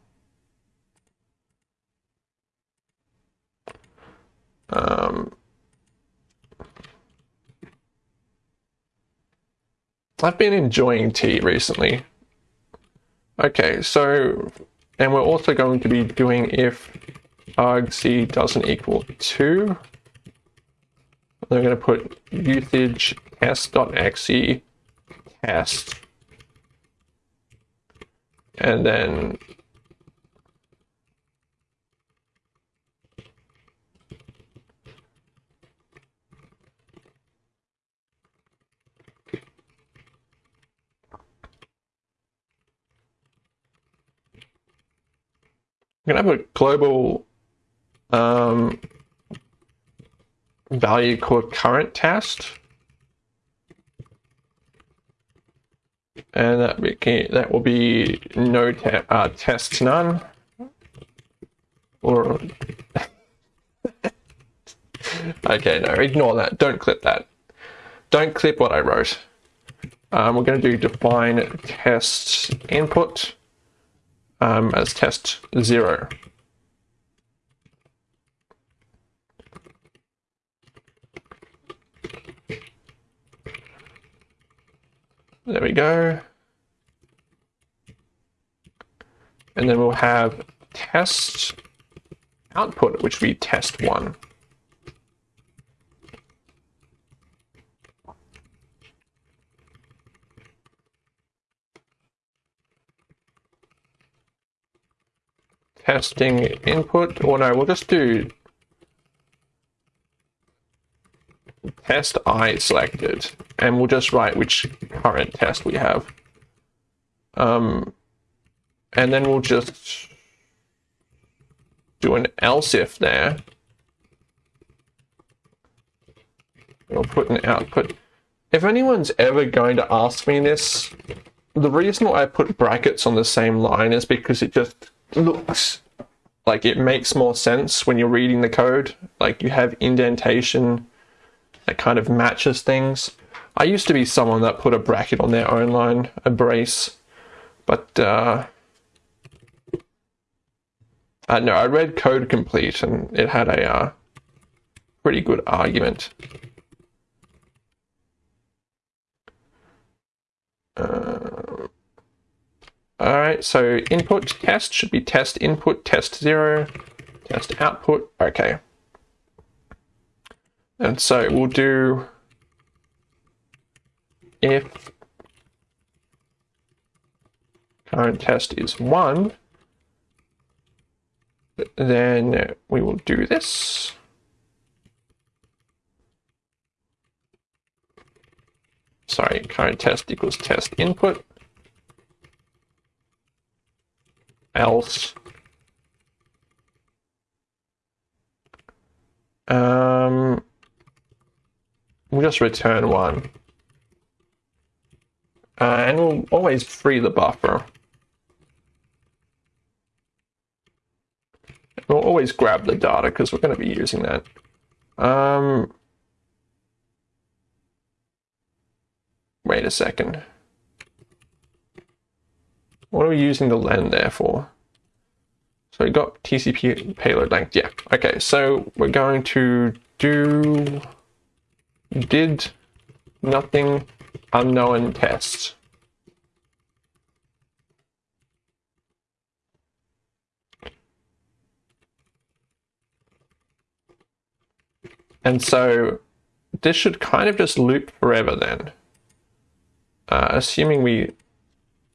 I've been enjoying tea recently. Okay, so, and we're also going to be doing if argc doesn't equal 2. We're going to put usage test.exe test. And then To have a global um, value called current test. And that, that will be no te uh, test none. Or (laughs) okay, no, ignore that. Don't clip that. Don't clip what I wrote. Um, we're going to do define test input um, as test zero. There we go. And then we'll have test output, which be test one. Testing input, or no, we'll just do test I selected, and we'll just write which current test we have. Um, and then we'll just do an else if there. we'll put an output. If anyone's ever going to ask me this, the reason why I put brackets on the same line is because it just looks like it makes more sense when you're reading the code. Like you have indentation that kind of matches things. I used to be someone that put a bracket on their own line, a brace, but uh, uh, no, I read Code Complete and it had a uh, pretty good argument. Uh, all right, so input test should be test input, test zero, test output. Okay. And so we'll do if current test is one, then we will do this. Sorry, current test equals test input. Else. Um, we'll just return one. Uh, and we'll always free the buffer. We'll always grab the data because we're going to be using that. Um, wait a second. What are we using the len there for? So we got TCP payload length. Yeah. Okay. So we're going to do did nothing unknown test. And so this should kind of just loop forever then. Uh, assuming we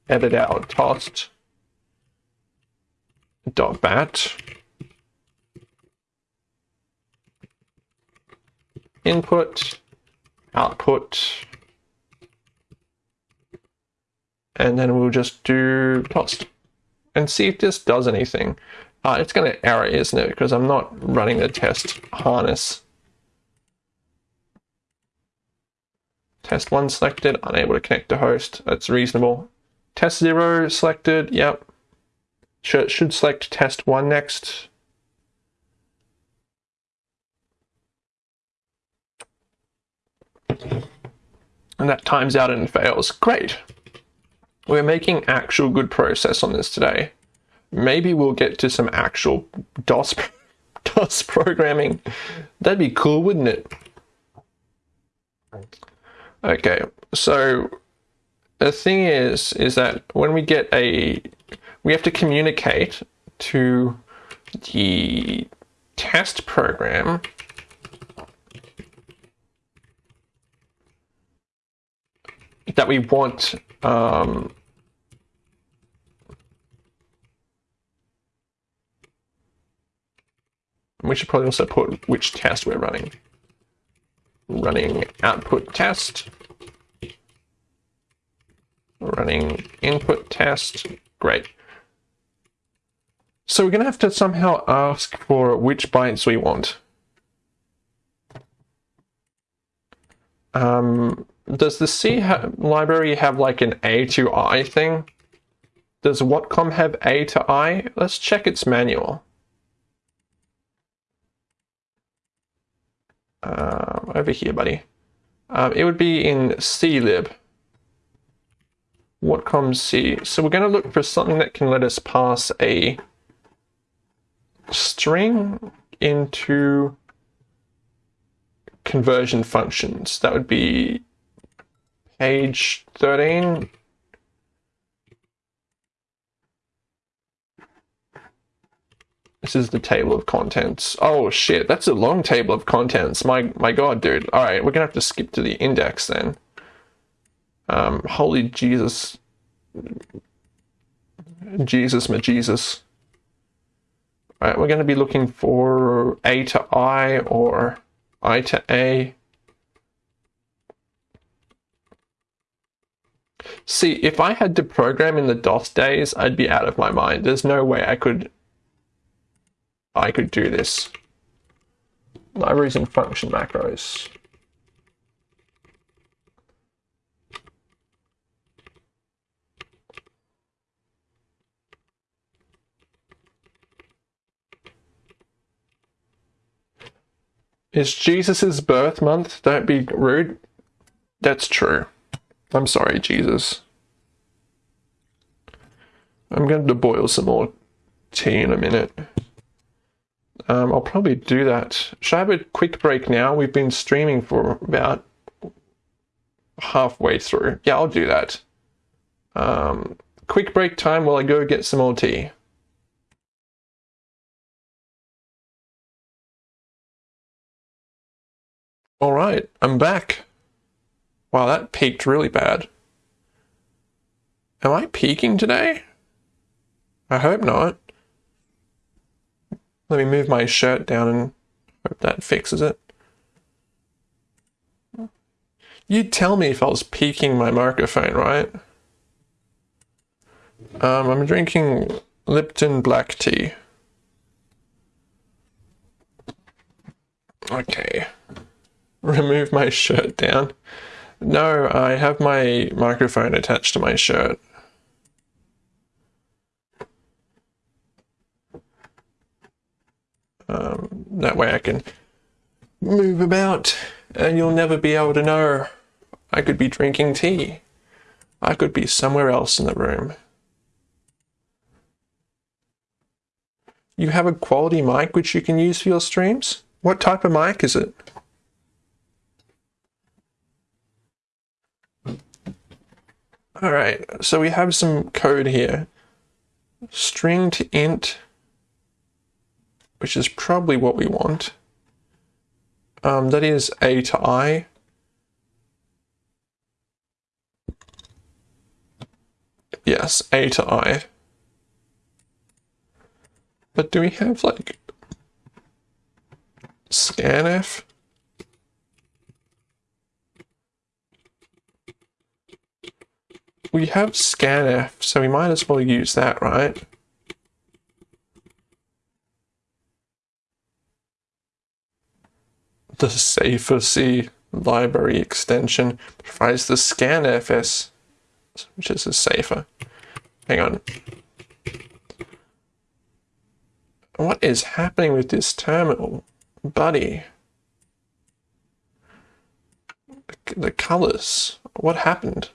edit out tost dot bat input output and then we'll just do tost and see if this does anything. Uh, it's going to error, isn't it? Because I'm not running the test harness. Test 1 selected, unable to connect to host. That's reasonable. Test 0 selected, yep. Should, should select test 1 next. And that times out and fails. Great. We're making actual good process on this today. Maybe we'll get to some actual DOS, (laughs) DOS programming. That'd be cool, wouldn't it? Okay, so the thing is, is that when we get a, we have to communicate to the test program that we want um, we should probably also put which test we're running. Running output test. Running input test. Great. So we're going to have to somehow ask for which bytes we want. Um, does the C ha library have like an A to I thing? Does Watcom have A to I? Let's check its manual. Uh, over here, buddy. Um, it would be in clib. Watcom C. So we're going to look for something that can let us pass a string into conversion functions. That would be page 13. This is the table of contents. Oh shit, that's a long table of contents. My my god, dude. All right, we're gonna have to skip to the index then. Um, holy Jesus, Jesus, my Jesus. All right, we're gonna be looking for A to I or I to A. See, if I had to program in the DOS days, I'd be out of my mind. There's no way I could I could do this. Libraries and function macros. It's Jesus' birth month. Don't be rude. That's true. I'm sorry, Jesus. I'm going to boil some more tea in a minute. Um, I'll probably do that. Should I have a quick break now? We've been streaming for about halfway through. Yeah, I'll do that. Um, quick break time while I go get some more tea. All right, I'm back. Wow, that peaked really bad. Am I peaking today? I hope not. Let me move my shirt down and hope that fixes it. You'd tell me if I was peaking my microphone, right? Um, I'm drinking Lipton black tea. Okay. Remove my shirt down. No, I have my microphone attached to my shirt. Um, that way I can move about and you'll never be able to know. I could be drinking tea. I could be somewhere else in the room. You have a quality mic which you can use for your streams? What type of mic is it? Alright, so we have some code here. String to int which is probably what we want. Um, that is A to I. Yes, A to I. But do we have like scanf? We have scanf, so we might as well use that, right? The Safer-C library extension provides the scanfs, which is a safer. Hang on. What is happening with this terminal, buddy? The colors. What happened?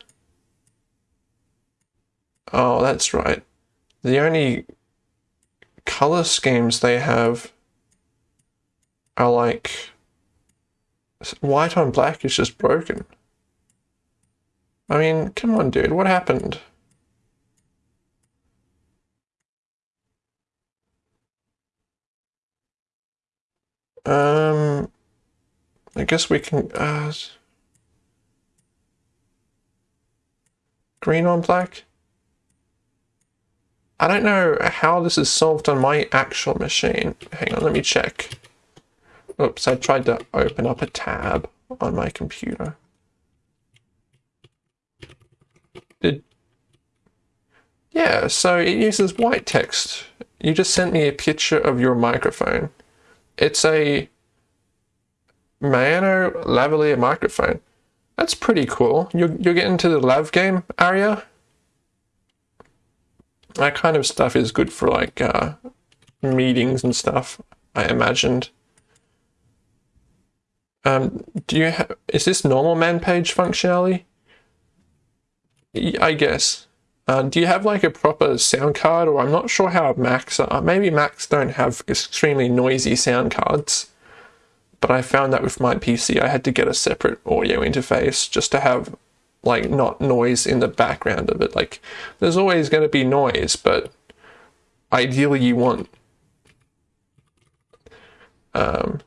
Oh, that's right. The only color schemes they have are like white on black is just broken. I mean, come on, dude, what happened? Um, I guess we can, uh, green on black? I don't know how this is solved on my actual machine. Hang on, let me check. Oops, I tried to open up a tab on my computer. Did yeah, so it uses white text. You just sent me a picture of your microphone. It's a Maono lavalier microphone. That's pretty cool. You're, you're getting to the lav game area? That kind of stuff is good for like uh, meetings and stuff, I imagined. Um, do you have, is this normal man page functionality? I guess. Uh, do you have like a proper sound card or I'm not sure how Macs are. Maybe Macs don't have extremely noisy sound cards. But I found that with my PC I had to get a separate audio interface just to have like not noise in the background of it. Like there's always going to be noise, but ideally you want um,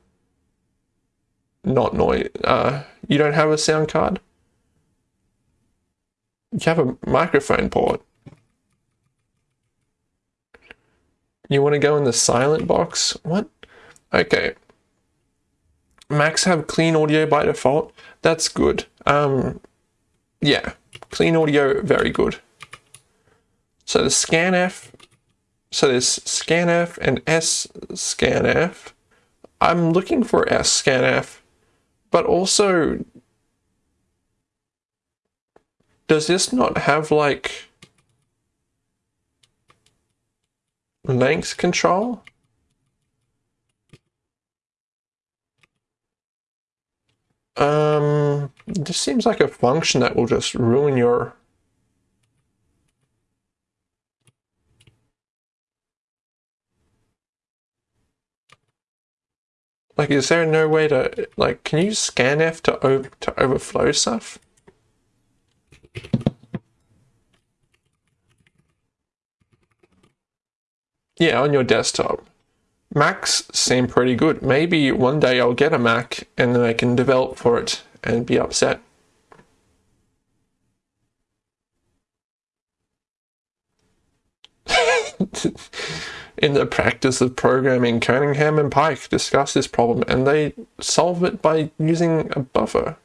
not noise. Uh, you don't have a sound card? You have a microphone port. You want to go in the silent box? What? Okay. Macs have clean audio by default. That's good. Um, yeah, clean audio, very good. So the scanf, so there's scanf and S scanf. I'm looking for S scanf but also, does this not have like length control? Um, just seems like a function that will just ruin your Like, is there no way to, like, can you scanf to, over, to overflow stuff? Yeah, on your desktop. Macs seem pretty good. Maybe one day I'll get a Mac and then I can develop for it and be upset. (laughs) In the practice of programming, Cunningham and Pike discuss this problem and they solve it by using a buffer.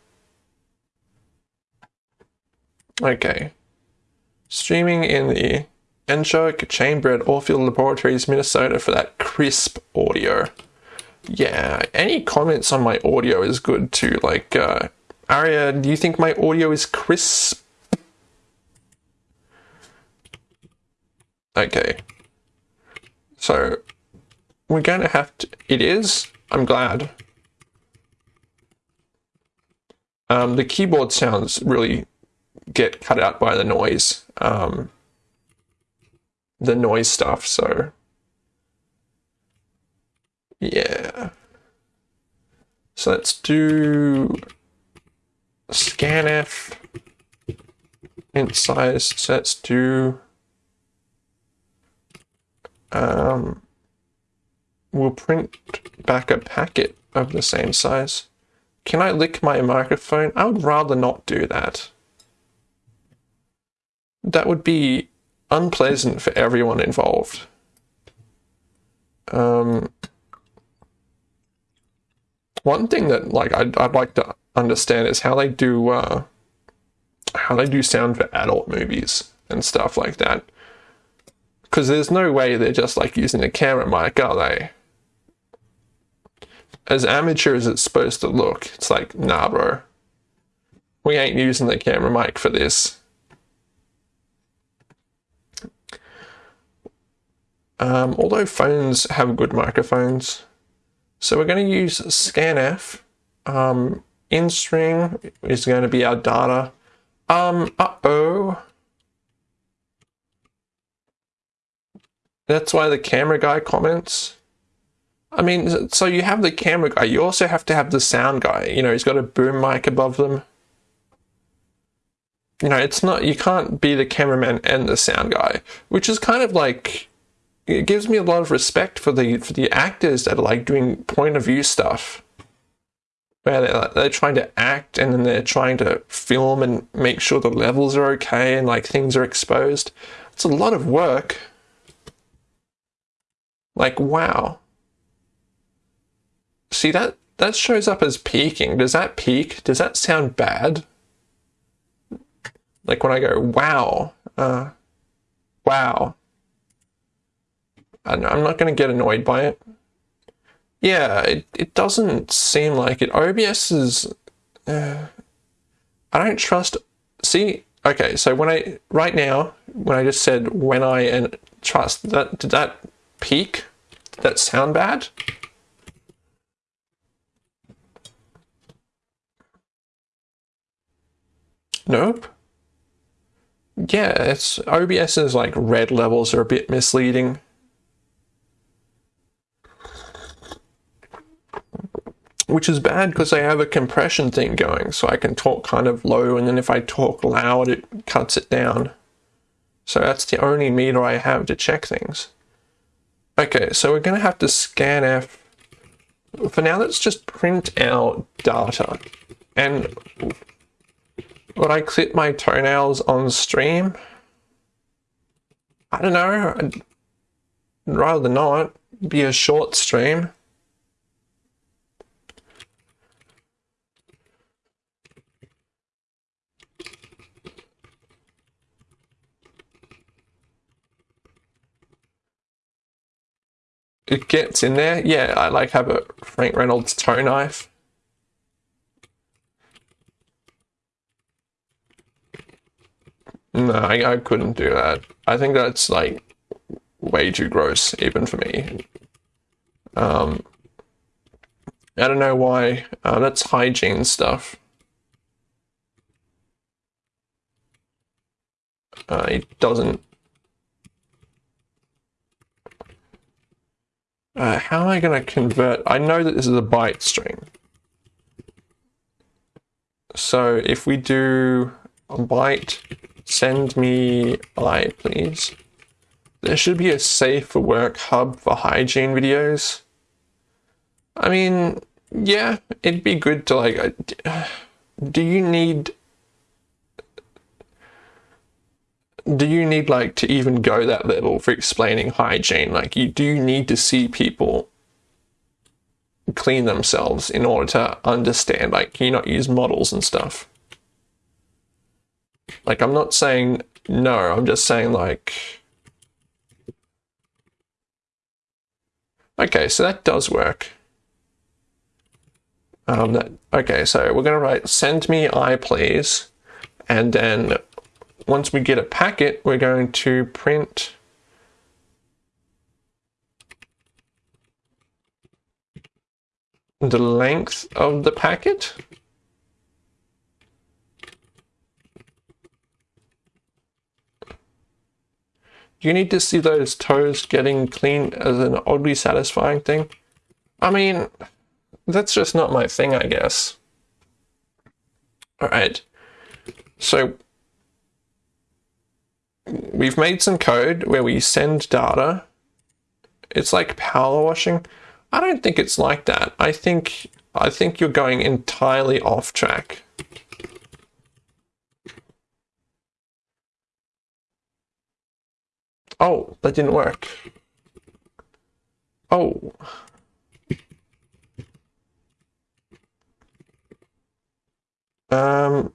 Okay. Streaming in the Anechoic Chamber at Orfield Laboratories, Minnesota for that crisp audio. Yeah, any comments on my audio is good too. Like, uh, Aria, do you think my audio is crisp? Okay. So, we're going to have to. It is? I'm glad. Um, the keyboard sounds really get cut out by the noise. Um, the noise stuff, so yeah. So let's do scanf int size. So let's do um, we'll print back a packet of the same size. Can I lick my microphone? I would rather not do that. That would be unpleasant for everyone involved. Um, one thing that like I'd, I'd like to understand is how they do uh, how they do sound for adult movies and stuff like that. Because there's no way they're just like using a camera mic, are they? As amateur as it's supposed to look, it's like, nah, bro. We ain't using the camera mic for this. Um, although phones have good microphones. So we're going to use scanf. Um, in string is going to be our data. Um, uh-oh. That's why the camera guy comments. I mean, so you have the camera guy, you also have to have the sound guy. You know, he's got a boom mic above them. You know, it's not, you can't be the cameraman and the sound guy, which is kind of like it gives me a lot of respect for the for the actors that are like doing point of view stuff. Where they're, they're trying to act and then they're trying to film and make sure the levels are okay and like things are exposed. It's a lot of work. Like wow. See that that shows up as peaking. Does that peak? Does that sound bad? Like when i go wow uh wow I'm not going to get annoyed by it. Yeah, it, it doesn't seem like it. OBS is... Uh, I don't trust... See, okay, so when I... Right now, when I just said when I and trust, that did that peak? Did that sound bad? Nope. Yeah, it's OBS's like red levels are a bit misleading. Which is bad because I have a compression thing going, so I can talk kind of low, and then if I talk loud, it cuts it down. So that's the only meter I have to check things. Okay, so we're going to have to scanf. For now, let's just print out data. And would I clip my toenails on stream? I don't know. I'd rather not. Be a short stream. it gets in there. Yeah, I like have a Frank Reynolds toe knife. No, I, I couldn't do that. I think that's like way too gross, even for me. Um, I don't know why. Uh, that's hygiene stuff. Uh, it doesn't Uh, how am I going to convert? I know that this is a byte string. So if we do a byte, send me I, please. There should be a safe for work hub for hygiene videos. I mean, yeah, it'd be good to like. (sighs) Do you need? Do you need like to even go that level for explaining hygiene? Like, you do need to see people clean themselves in order to understand? Like, can you not use models and stuff? Like, I'm not saying no. I'm just saying like. Okay, so that does work. Um, that, okay, so we're going to write send me I please. And then once we get a packet, we're going to print the length of the packet. You need to see those toes getting clean as an oddly satisfying thing. I mean, that's just not my thing, I guess. All right. So we've made some code where we send data. It's like power washing. I don't think it's like that. I think I think you're going entirely off track. Oh, that didn't work. Oh. Um,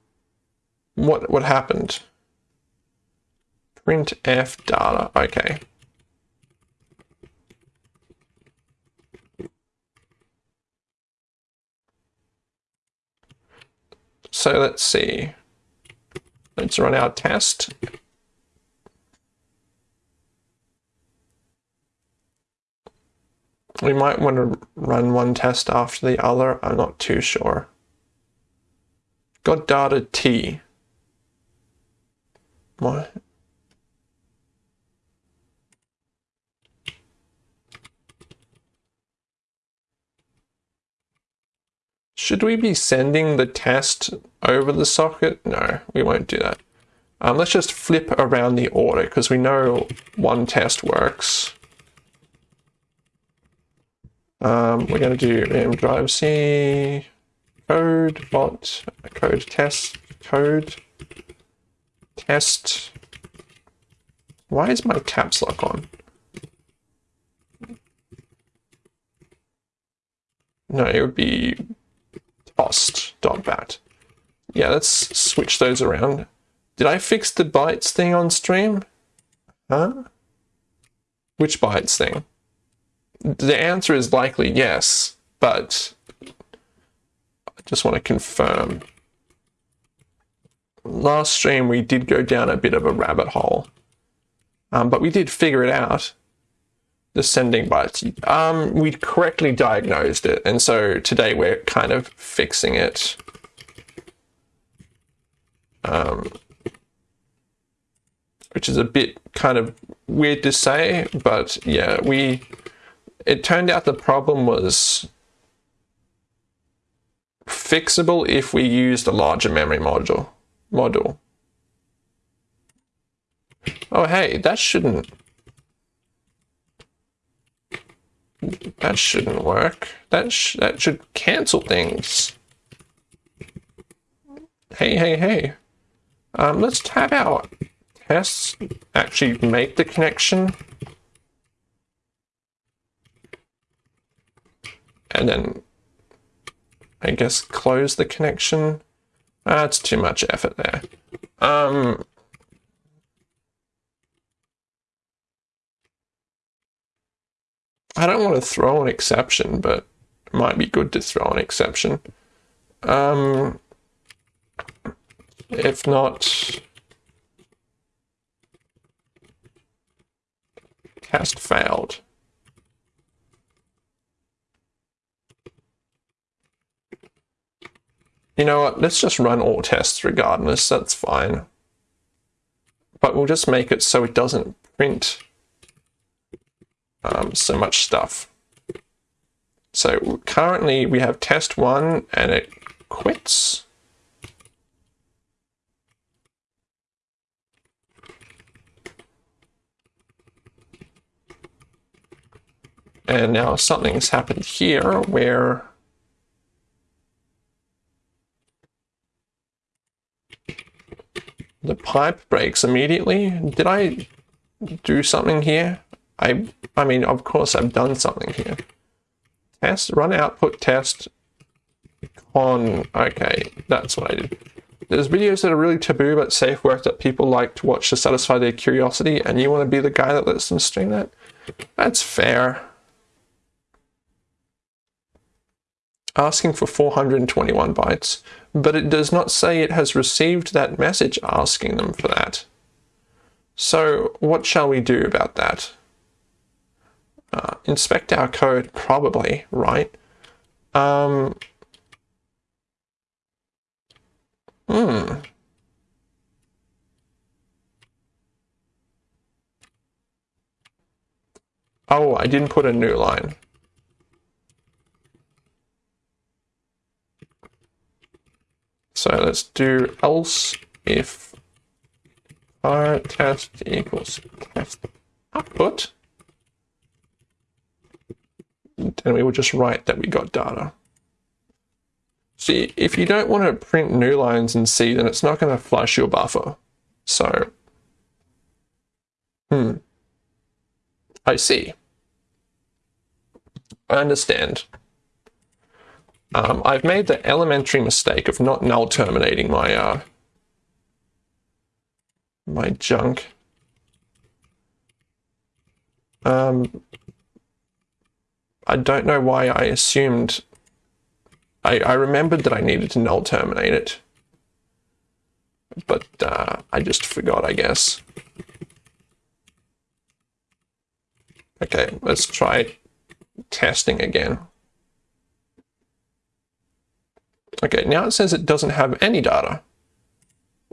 what what happened? Printf data. Okay. So let's see. Let's run our test. We might want to run one test after the other. I'm not too sure. Got data T. Should we be sending the test over the socket? No, we won't do that. Um, let's just flip around the order because we know one test works. Um, we're going to do m drive C code bot code test code test. Why is my caps lock on? No, it would be tost dot bat. Yeah, let's switch those around. Did I fix the bytes thing on stream? Huh? Which bytes thing? The answer is likely yes, but I just want to confirm. Last stream we did go down a bit of a rabbit hole, um, but we did figure it out. The sending bytes. Um, we correctly diagnosed it, and so today we're kind of fixing it. Um, which is a bit kind of weird to say, but yeah, we it turned out the problem was fixable if we used a larger memory module. Module. Oh, hey, that shouldn't. That shouldn't work. That sh that should cancel things. Hey, hey, hey. Um, let's have our tests actually make the connection. and then I guess close the connection. That's too much effort there. Um, I don't want to throw an exception, but it might be good to throw an exception. Um, if not, test failed. You know what, let's just run all tests regardless, that's fine. but we'll just make it so it doesn't print um, so much stuff. So currently we have test one and it quits. And now something's happened here where the pipe breaks immediately. Did I do something here? I I mean, of course I've done something here. Test, run output test on, okay, that's what I did. There's videos that are really taboo but safe work that people like to watch to satisfy their curiosity and you want to be the guy that lets them stream that? That's fair. asking for 421 bytes, but it does not say it has received that message asking them for that. So what shall we do about that? Uh, inspect our code, probably, right? Um, hmm. Oh, I didn't put a new line. So let's do else if our test equals test output. And we will just write that we got data. See, if you don't want to print new lines in C, then it's not going to flush your buffer. So, hmm, I see. I understand. Um, I've made the elementary mistake of not null terminating my uh, my junk. Um, I don't know why I assumed. I, I remembered that I needed to null terminate it, but uh, I just forgot, I guess. Okay, let's try testing again. Okay, now it says it doesn't have any data,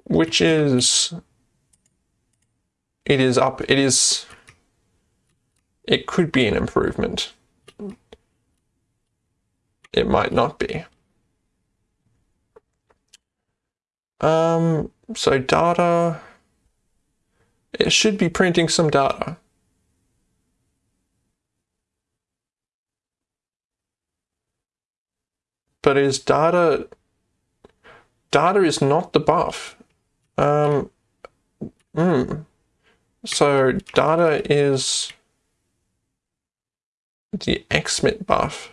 which is, it is up, it is, it could be an improvement. It might not be. Um, so data, it should be printing some data. but is data data is not the buff. Um, mm. So data is the XMIT buff,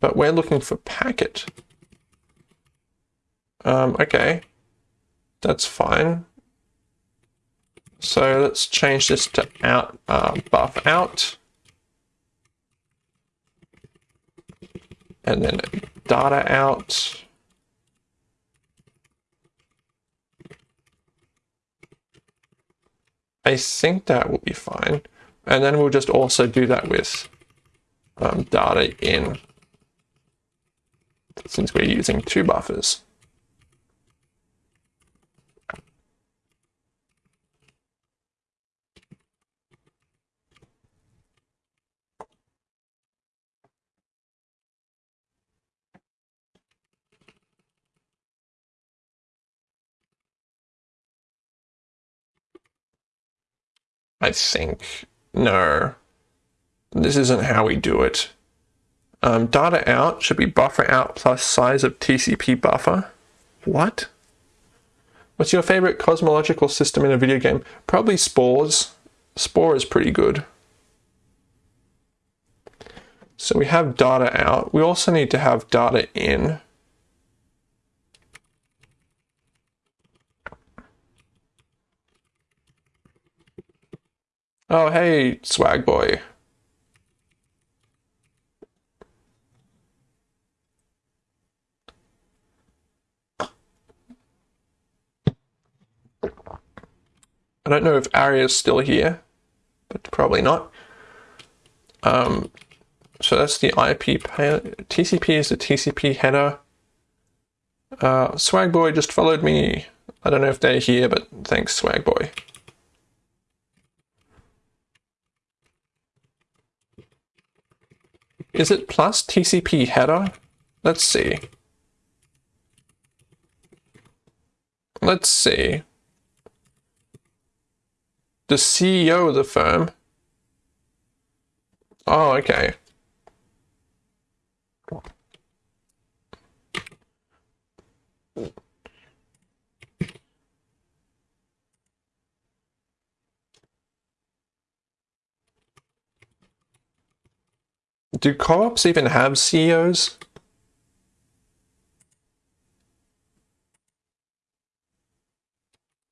but we're looking for packet. Um, okay, that's fine. So let's change this to out uh, buff out. and then data out. I think that will be fine. And then we'll just also do that with um, data in, since we're using two buffers. I think. No. This isn't how we do it. Um, data out should be buffer out plus size of TCP buffer. What? What's your favorite cosmological system in a video game? Probably Spores. Spore is pretty good. So we have data out. We also need to have data in. Oh, hey, swag boy. I don't know if Aria's still here, but probably not. Um, so that's the IP. TCP is the TCP header. Uh, Swagboy just followed me. I don't know if they're here, but thanks, Swagboy. Is it plus TCP header? Let's see. Let's see. The CEO of the firm. Oh, okay. Do co-ops even have CEOs?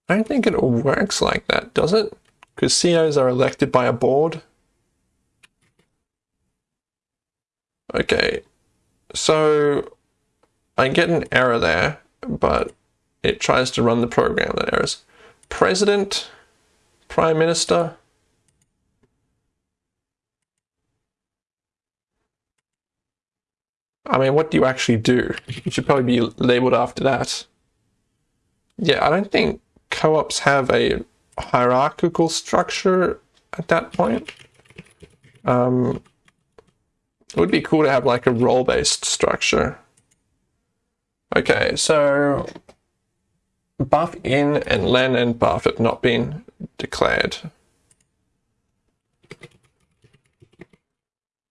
I don't think it works like that, does it? Because CEOs are elected by a board. Okay, so I get an error there, but it tries to run the program that errors. President, Prime Minister, I mean, what do you actually do? You should probably be labeled after that. Yeah, I don't think co-ops have a hierarchical structure at that point. Um, it would be cool to have like a role-based structure. Okay, so buff in and len and buff have not been declared.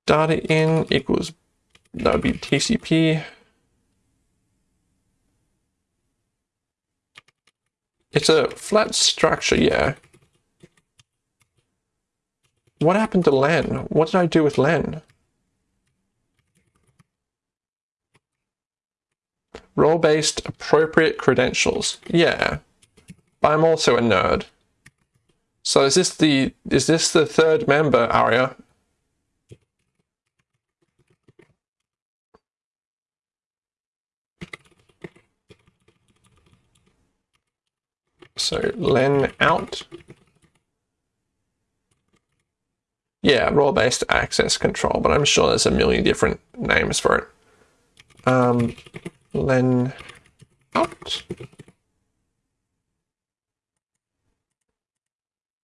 Data in equals that would be TCP. It's a flat structure, yeah. What happened to len? What did I do with len? Role-based appropriate credentials. Yeah. But I'm also a nerd. So is this the is this the third member, Aria? So len out. Yeah, role-based access control, but I'm sure there's a million different names for it. Um, len out.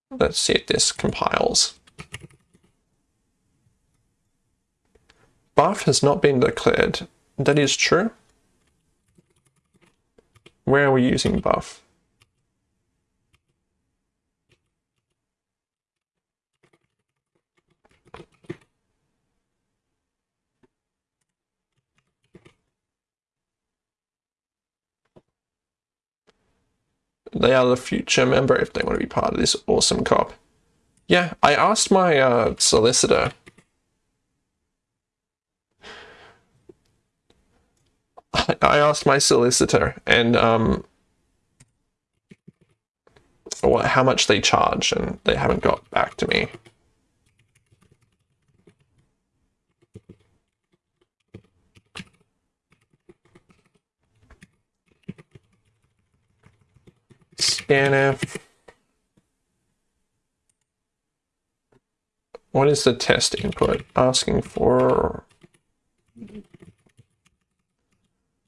Let's see if this compiles. Buff has not been declared. That is true. Where are we using buff? They are the future member if they want to be part of this awesome cop. Yeah, I asked my uh, solicitor. I asked my solicitor and um, what, how much they charge, and they haven't got back to me. Scanf. What is the test input asking for?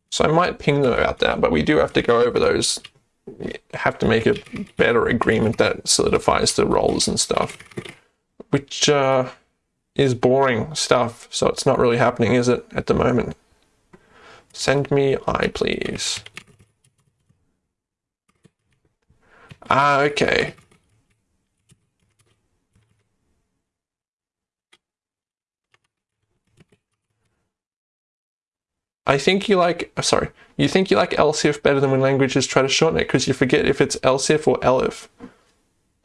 So I might ping them about that, but we do have to go over those. Have to make a better agreement that solidifies the roles and stuff, which uh, is boring stuff. So it's not really happening, is it, at the moment? Send me I, please. Ah, okay. I think you like, uh, sorry, you think you like ELSIF better than when languages try to shorten it because you forget if it's ELSIF or ELIF.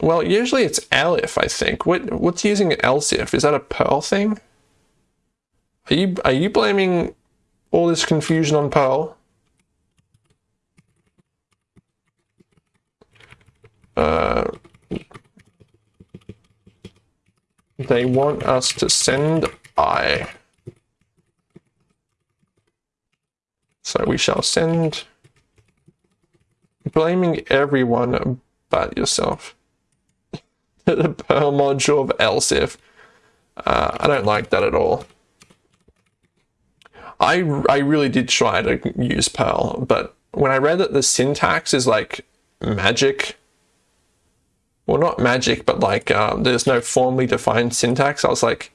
Well, usually it's ELIF, I think. What, what's using ELSIF? Is that a Perl thing? Are you, are you blaming all this confusion on Perl? Uh, they want us to send I. So we shall send, blaming everyone but yourself. (laughs) the Perl module of ELSIF. Uh, I don't like that at all. I, I really did try to use Perl, but when I read that the syntax is like magic, well, not magic, but like um, there's no formally defined syntax, I was like,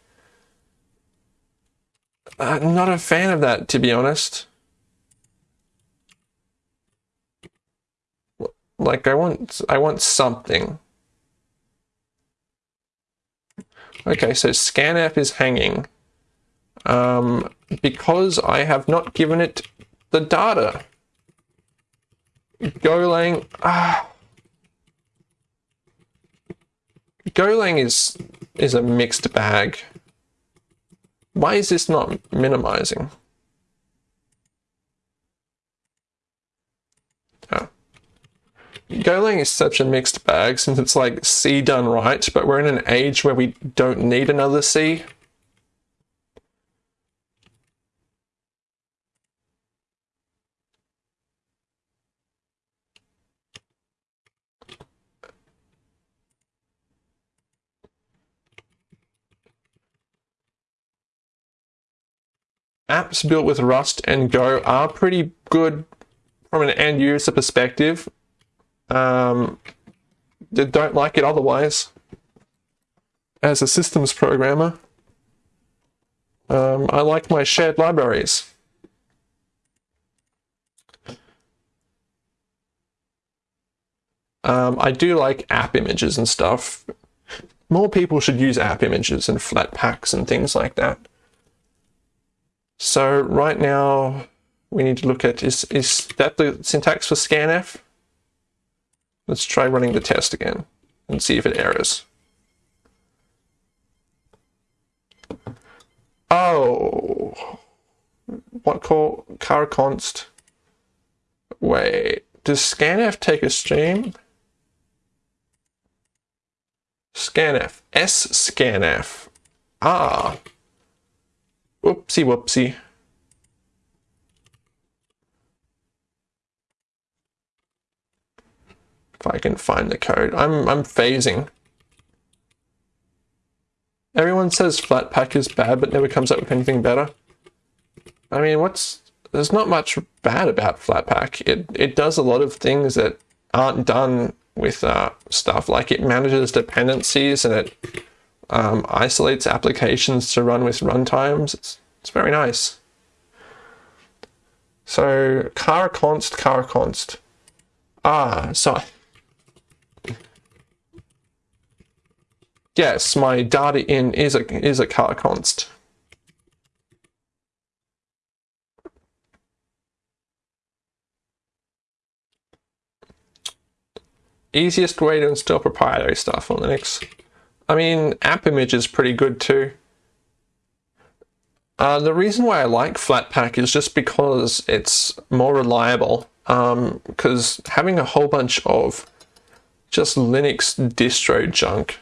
I'm not a fan of that, to be honest. Like I want, I want something. Okay, so scanf is hanging. Um, because I have not given it the data. Golang, ah. Golang is is a mixed bag. Why is this not minimizing? Oh. Golang is such a mixed bag since it's like C done right, but we're in an age where we don't need another C. apps built with Rust and Go are pretty good from an end user perspective. Um, don't like it otherwise. As a systems programmer, um, I like my shared libraries. Um, I do like app images and stuff. More people should use app images and Flatpaks and things like that. So right now we need to look at, is, is that the syntax for scanf? Let's try running the test again and see if it errors. Oh, what call car const? Wait, does scanf take a stream? Scanf, S scanf. Ah, Whoopsie whoopsie. If I can find the code. I'm I'm phasing. Everyone says Flatpak is bad, but never comes up with anything better. I mean, what's there's not much bad about Flatpak. It it does a lot of things that aren't done with uh, stuff. Like it manages dependencies and it um, isolates applications to run with runtimes. It's, it's very nice. So car const, car const. Ah, so yes, my data in is a is a car const. Easiest way to install proprietary stuff on Linux. I mean, app image is pretty good too. Uh, the reason why I like Flatpak is just because it's more reliable. Because um, having a whole bunch of just Linux distro junk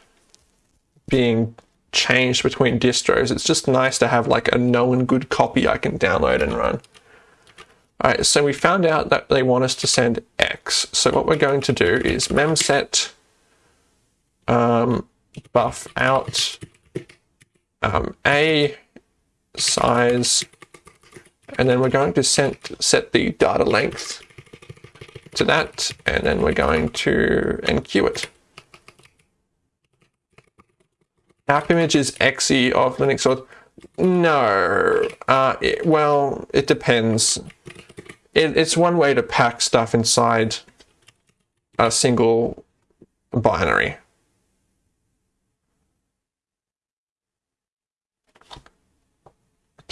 being changed between distros, it's just nice to have like a known good copy I can download and run. Alright, so we found out that they want us to send X. So what we're going to do is memset um, buff out um, A size, and then we're going to set, set the data length to that, and then we're going to enqueue it. App image is exe of Linux or no, uh, it, well, it depends. It, it's one way to pack stuff inside a single binary.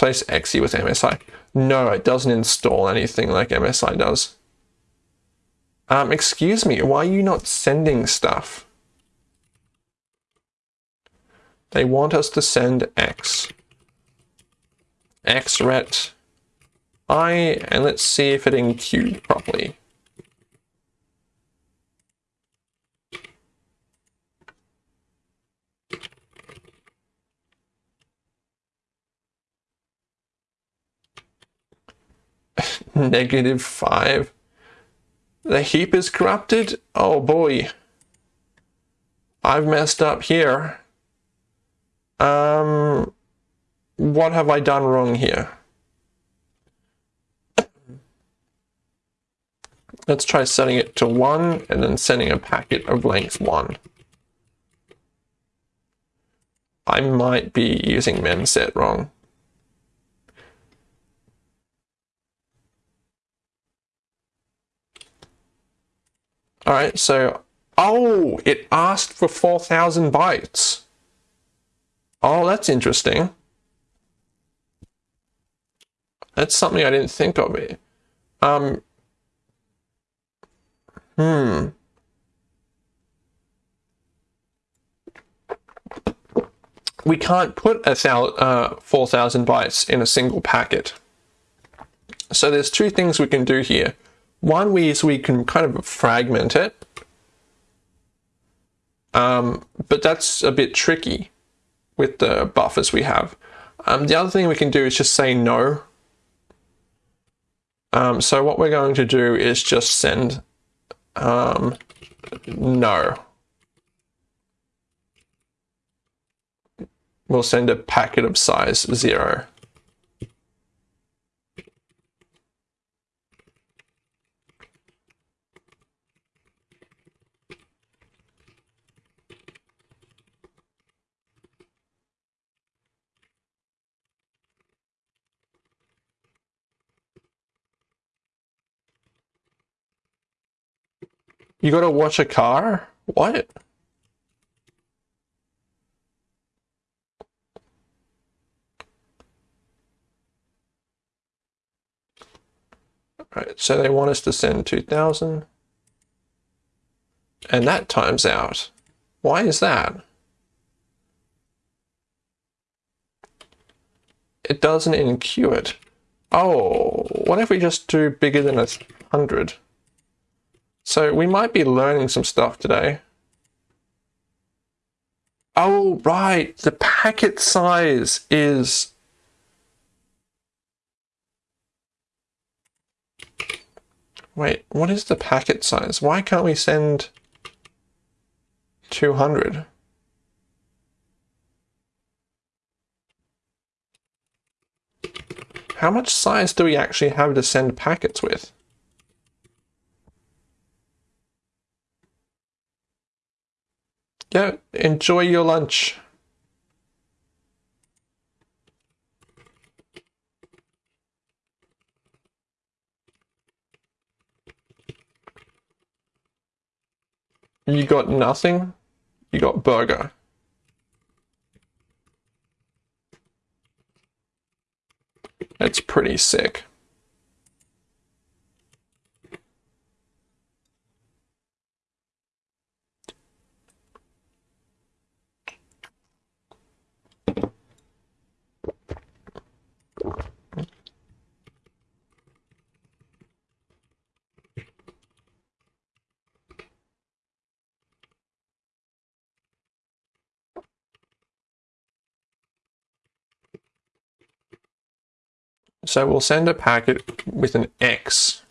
Place exe with MSI. No, it doesn't install anything like MSI does. Um, excuse me, why are you not sending stuff? They want us to send X. X xret i, and let's see if it enqueued properly. (laughs) negative 5. The heap is corrupted? Oh boy. I've messed up here. Um, what have I done wrong here? Let's try setting it to 1 and then sending a packet of length 1. I might be using memset wrong. Alright, so, oh, it asked for 4,000 bytes. Oh, that's interesting. That's something I didn't think of it. Um, hmm. We can't put a uh, 4,000 bytes in a single packet. So there's two things we can do here. One way is we can kind of fragment it, um, but that's a bit tricky with the buffers we have. Um, the other thing we can do is just say no um, so what we're going to do is just send um, no. We'll send a packet of size zero. You gotta watch a car? What? Right, so they want us to send 2000. And that times out. Why is that? It doesn't enqueue it. Oh, what if we just do bigger than a hundred? So we might be learning some stuff today. Oh, right. The packet size is... Wait, what is the packet size? Why can't we send 200? How much size do we actually have to send packets with? Yeah, enjoy your lunch. You got nothing? You got burger. That's pretty sick. So we'll send a packet with an X.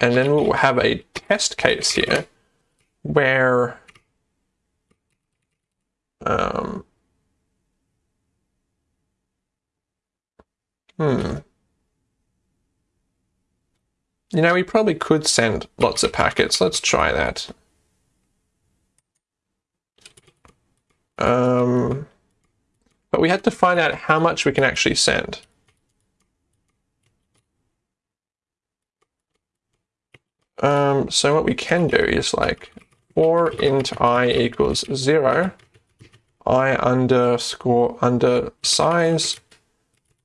And then we'll have a test case here where um, hmm. You know, we probably could send lots of packets. Let's try that. Um, but we had to find out how much we can actually send. Um, so what we can do is like for int i equals zero, i underscore under size,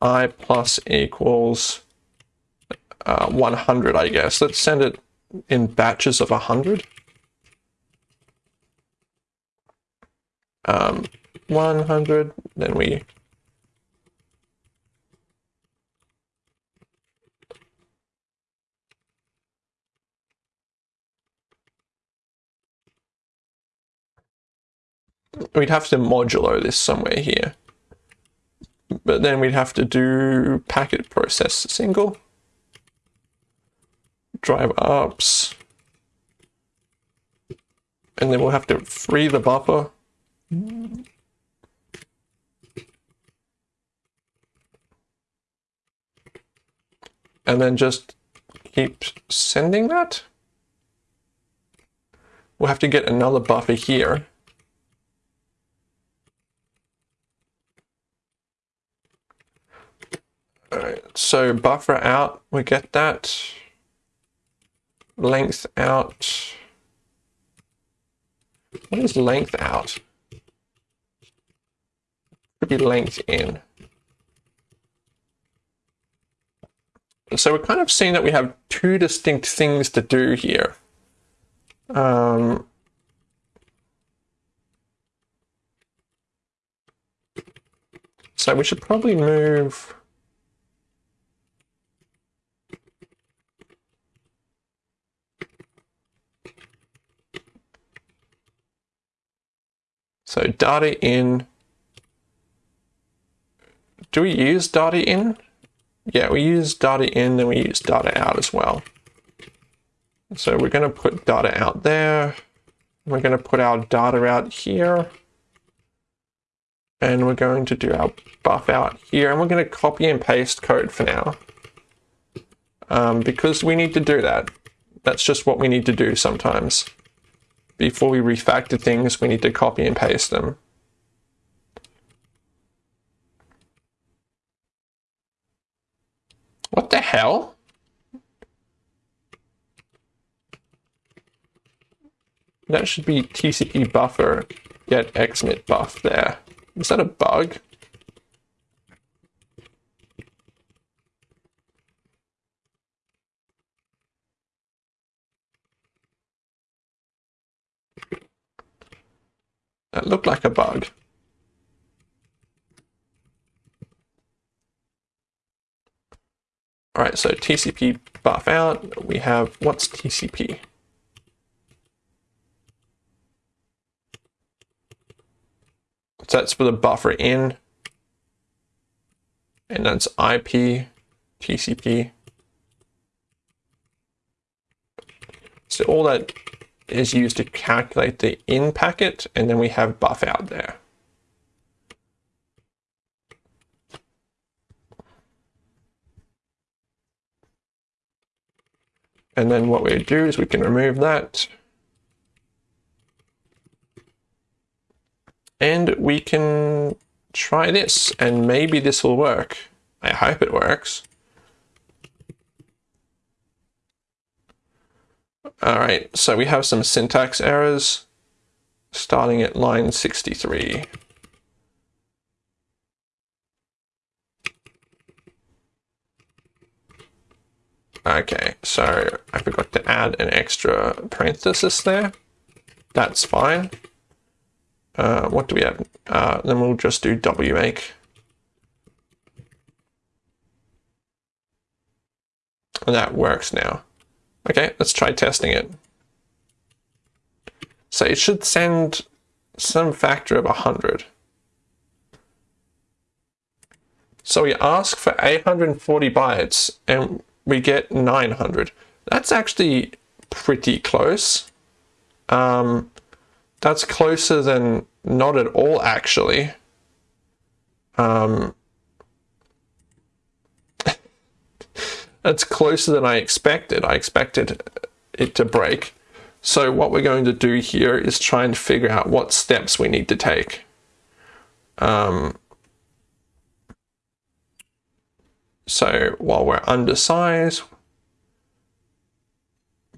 i plus equals uh, 100, I guess. Let's send it in batches of 100. um, 100, then we we'd have to modulo this somewhere here. But then we'd have to do packet process single, drive ups, and then we'll have to free the buffer. And then just keep sending that. We'll have to get another buffer here So buffer out, we get that. Length out. What is length out? Could be length in. So we're kind of seeing that we have two distinct things to do here. Um, so we should probably move So data in, do we use data in? Yeah, we use data in, then we use data out as well. So we're going to put data out there. We're going to put our data out here. And we're going to do our buff out here. And we're going to copy and paste code for now. Um, because we need to do that. That's just what we need to do sometimes before we refactor things, we need to copy and paste them. What the hell? That should be TCP buffer get xmit buff there. Is that a bug? That looked like a bug. All right, so TCP buff out, we have, what's TCP? So that's for the buffer in, and that's IP, TCP. So all that is used to calculate the in packet, and then we have buff out there. And then what we do is we can remove that. And we can try this, and maybe this will work. I hope it works. All right, so we have some syntax errors starting at line 63. Okay, so I forgot to add an extra parenthesis there. That's fine. Uh, what do we have? Uh, then we'll just do wmake. And that works now. Okay, let's try testing it. So it should send some factor of 100. So we ask for 840 bytes and we get 900. That's actually pretty close. Um, that's closer than not at all, actually. Um, It's closer than I expected. I expected it to break. So what we're going to do here is try and figure out what steps we need to take. Um, so while we're undersized,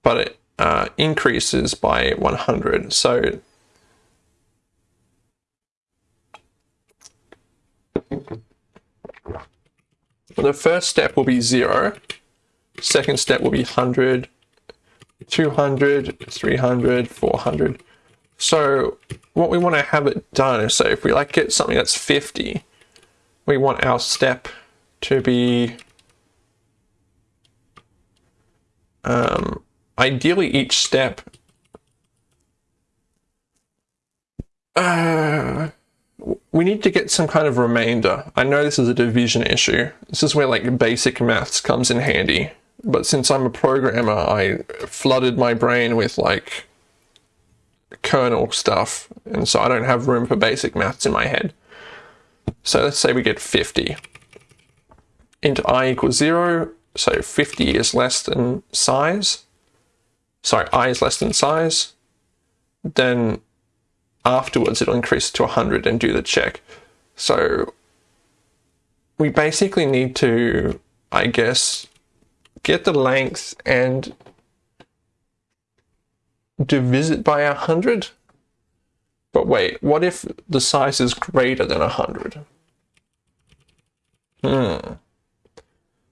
but it uh, increases by 100. So the first step will be zero. Second step will be 100, 200, 300, 400. So what we want to have it done is, so if we like get something that's 50, we want our step to be um, ideally each step uh, we need to get some kind of remainder. I know this is a division issue. This is where like basic maths comes in handy. But since I'm a programmer, I flooded my brain with like kernel stuff. And so I don't have room for basic maths in my head. So let's say we get 50 into i equals 0. So 50 is less than size. Sorry, i is less than size. Then afterwards it'll increase to 100 and do the check. So we basically need to, I guess, get the length and divide it by 100. But wait, what if the size is greater than 100? Hmm.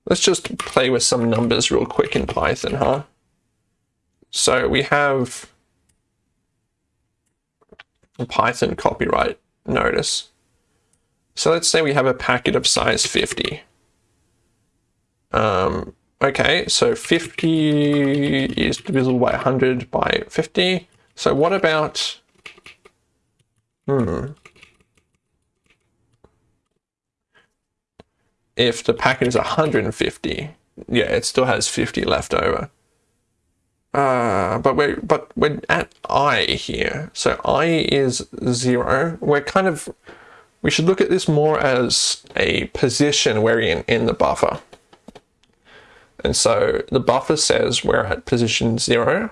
Let's just play with some numbers real quick in Python, huh? So we have Python copyright notice. So let's say we have a packet of size 50. Um, okay, so 50 is divisible by 100 by 50. So what about, hmm, if the packet is 150, yeah, it still has 50 left over. Uh, but we're but we're at i here, so i is zero. We're kind of we should look at this more as a position we're in in the buffer. And so the buffer says we're at position zero.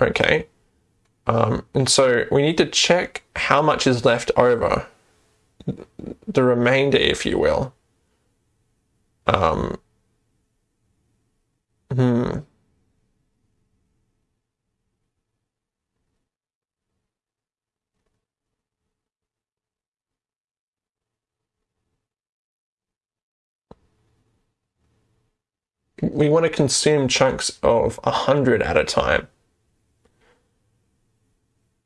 Okay. Um, and so we need to check how much is left over the remainder, if you will. Um, hmm. We want to consume chunks of 100 at a time.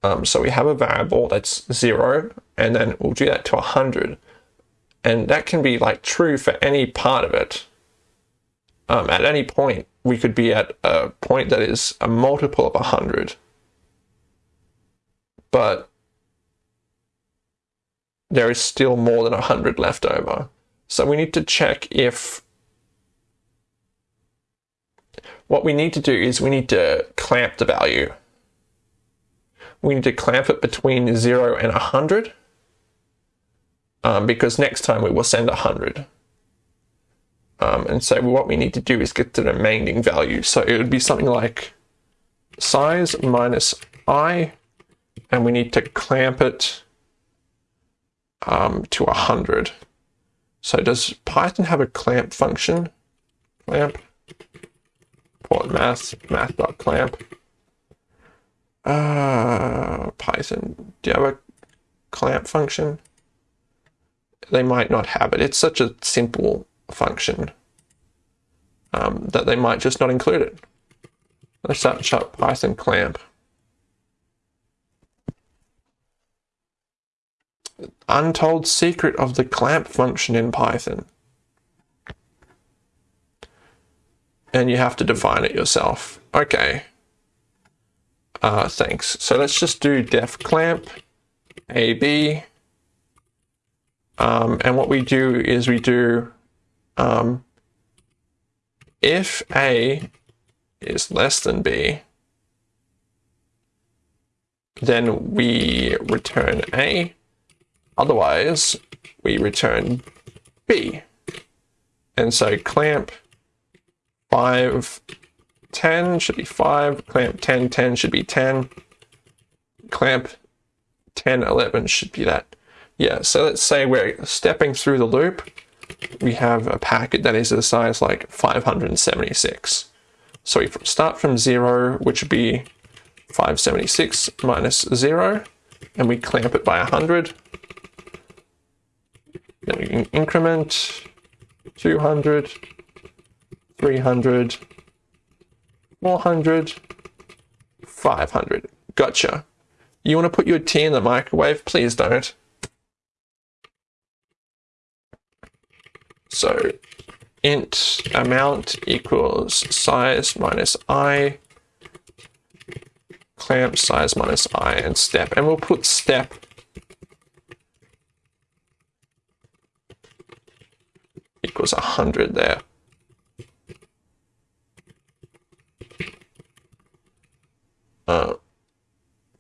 Um, so we have a variable that's zero, and then we'll do that to 100. And that can be like true for any part of it. Um, at any point, we could be at a point that is a multiple of 100. But there is still more than 100 left over. So we need to check if what we need to do is we need to clamp the value we need to clamp it between 0 and 100 um, because next time we will send 100. Um, and so what we need to do is get the remaining value. So it would be something like size minus i, and we need to clamp it um, to 100. So does Python have a clamp function? Clamp, port math, math.clamp. Uh, Python, do you have a clamp function? They might not have it. It's such a simple function um, that they might just not include it. Let's search up Python clamp. Untold secret of the clamp function in Python. And you have to define it yourself. Okay. Uh, thanks. So let's just do def clamp AB. Um, and what we do is we do um, if A is less than B, then we return A. Otherwise, we return B. And so clamp 5 10 should be 5. Clamp 10, 10 should be 10. Clamp 10, 11 should be that. Yeah, so let's say we're stepping through the loop. We have a packet that is a size like 576. So we start from 0, which would be 576 minus 0, and we clamp it by 100. Then we can increment 200, 300, 400, 500. Gotcha. You want to put your tea in the microwave? Please don't. So int amount equals size minus i, clamp size minus i, and step. And we'll put step equals 100 there. uh,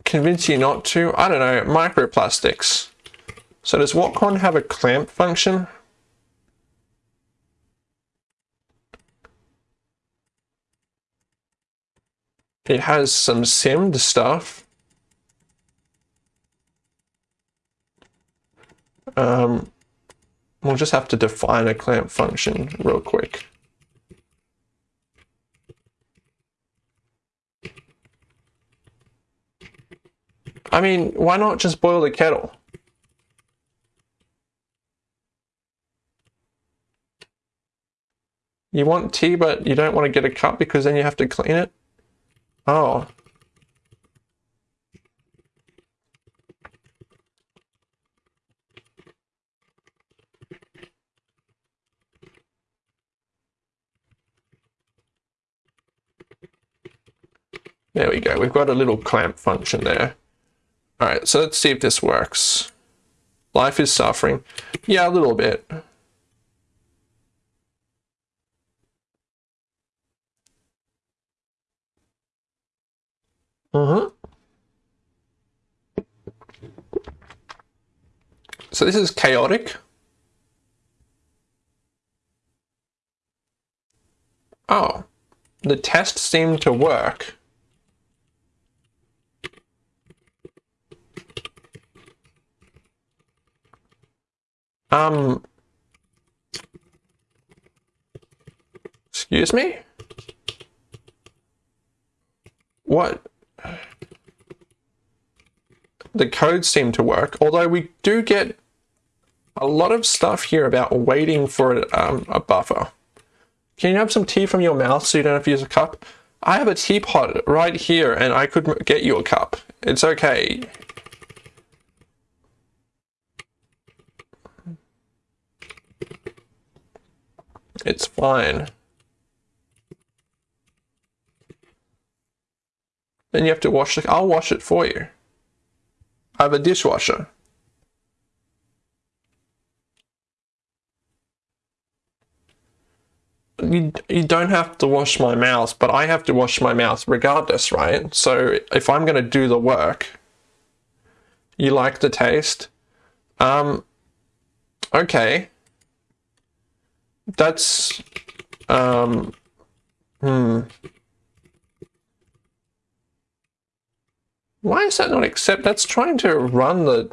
convince you not to? I don't know, microplastics. So does Watcom have a clamp function? It has some simmed stuff. Um, we'll just have to define a clamp function real quick. I mean, why not just boil the kettle? You want tea, but you don't want to get a cup because then you have to clean it? Oh. There we go. We've got a little clamp function there. All right, so let's see if this works. Life is suffering. Yeah, a little bit. Uh-huh. So this is chaotic. Oh, the test seemed to work. Um, excuse me? What? The code seem to work, although we do get a lot of stuff here about waiting for um, a buffer. Can you have some tea from your mouth so you don't have to use a cup? I have a teapot right here and I could get you a cup. It's okay. It's fine. Then you have to wash it. I'll wash it for you. I have a dishwasher. You, you don't have to wash my mouth, but I have to wash my mouth regardless, right? So if I'm going to do the work, you like the taste? Um, okay. That's, um, hmm. Why is that not accept? That's trying to run the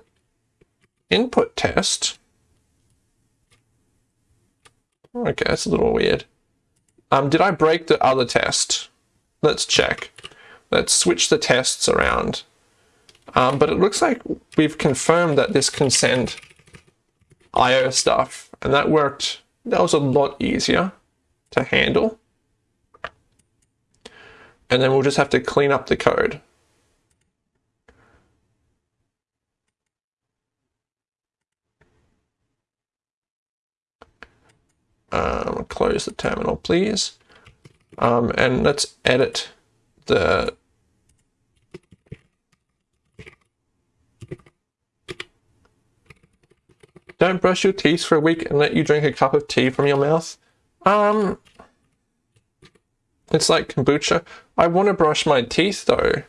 input test. Okay, that's a little weird. Um, did I break the other test? Let's check. Let's switch the tests around. Um, but it looks like we've confirmed that this can send IO stuff, and that worked. That was a lot easier to handle. And then we'll just have to clean up the code. Um, close the terminal, please. Um, and let's edit the Don't brush your teeth for a week and let you drink a cup of tea from your mouth. Um, it's like kombucha. I want to brush my teeth though.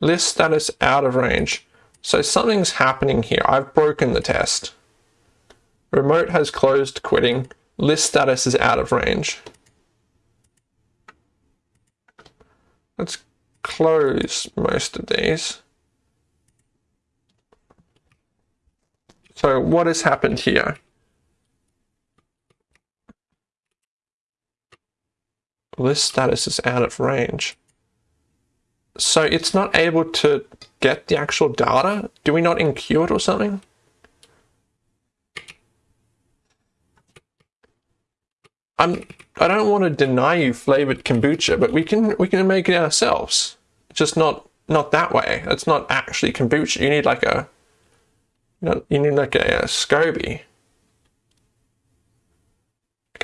List status out of range. So something's happening here. I've broken the test. Remote has closed quitting. List status is out of range. Let's close most of these. So what has happened here? List status is out of range. So it's not able to get the actual data? Do we not enqueue it or something? I'm I don't want to deny you flavored kombucha, but we can we can make it ourselves. Just not not that way. It's not actually kombucha. You need like a you, need like a, a SCOBY.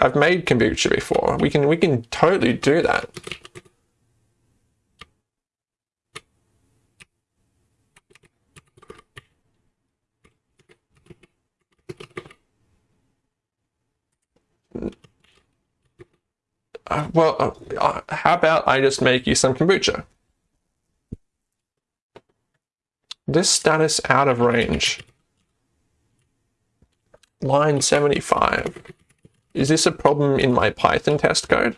I've made kombucha before. We can we can totally do that. uh, well, uh, uh, how about I just make you some kombucha? This status out of range. Line 75. Is this a problem in my Python test code?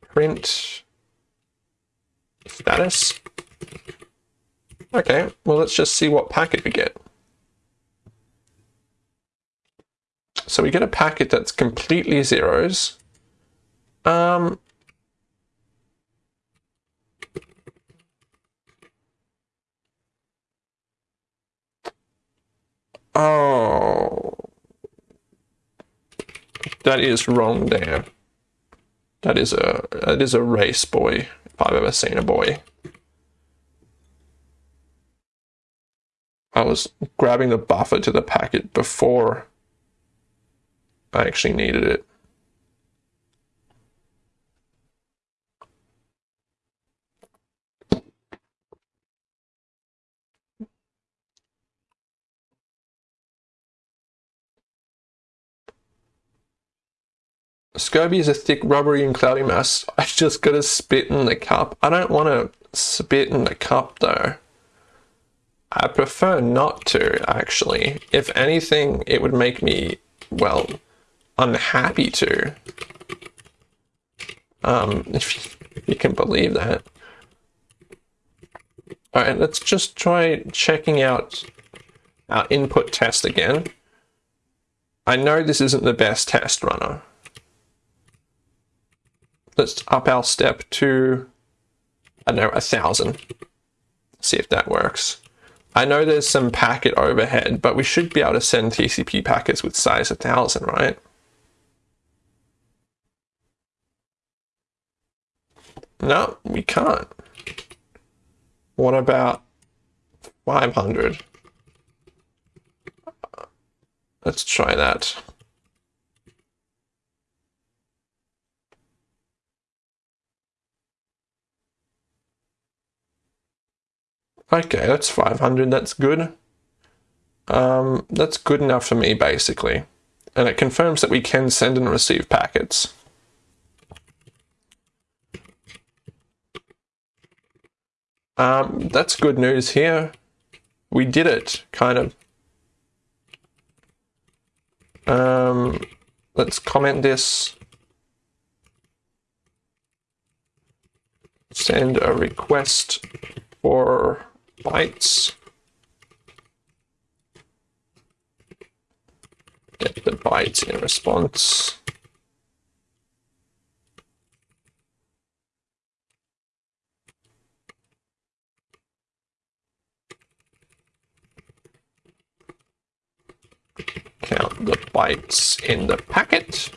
Print status. Okay, well let's just see what packet we get. So we get a packet that's completely zeros. Um, oh, that is wrong there. That is a that is a race boy if I've ever seen a boy. I was grabbing the buffer to the packet before I actually needed it. SCOBY is a thick, rubbery, and cloudy mass. (laughs) I just gotta spit in the cup. I don't want to spit in the cup though. I prefer not to, actually. If anything, it would make me, well, unhappy to. Um, if you can believe that. Alright, let's just try checking out our input test again. I know this isn't the best test runner let's up our step to, I don't know, a thousand. See if that works. I know there's some packet overhead, but we should be able to send TCP packets with size a 1000, right? No, we can't. What about 500? Let's try that. Okay, that's 500. That's good. Um, that's good enough for me, basically. And it confirms that we can send and receive packets. Um, that's good news here. We did it, kind of. Um, let's comment this. Send a request for bytes. Get the bytes in response. Count the bytes in the packet.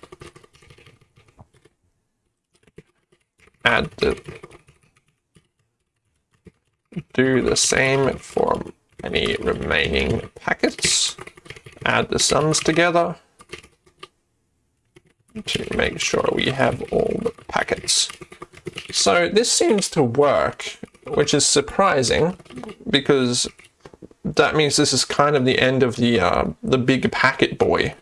Add the do the same for any remaining packets. Add the sums together to make sure we have all the packets. So this seems to work, which is surprising because that means this is kind of the end of the uh, the big packet boy.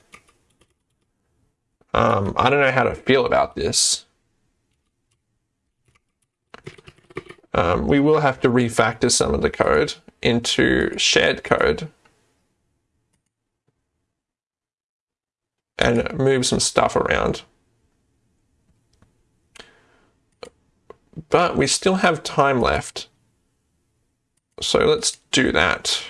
Um, I don't know how to feel about this. Um, we will have to refactor some of the code into shared code and move some stuff around. But we still have time left. So let's do that.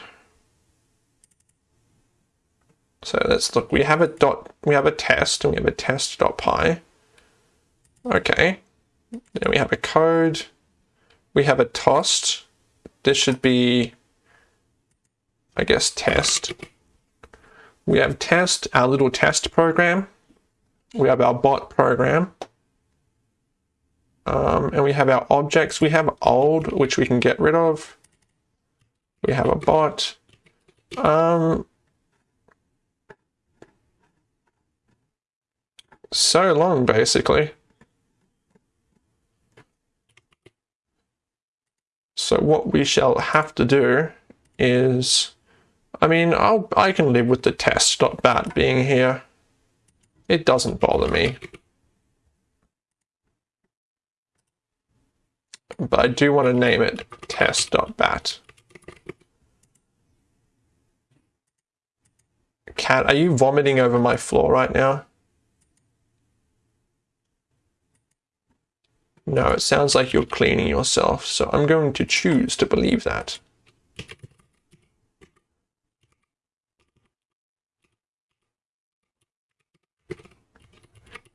So let's look, we have a dot, we have a test and we have a test.py. Okay. Then we have a code we have a tost. This should be, I guess, test. We have test, our little test program. We have our bot program. Um, and we have our objects. We have old, which we can get rid of. We have a bot. Um, so long, basically. So what we shall have to do is, I mean, I'll, I can live with the test.bat being here. It doesn't bother me. But I do want to name it test.bat. Cat, are you vomiting over my floor right now? No, it sounds like you're cleaning yourself, so I'm going to choose to believe that.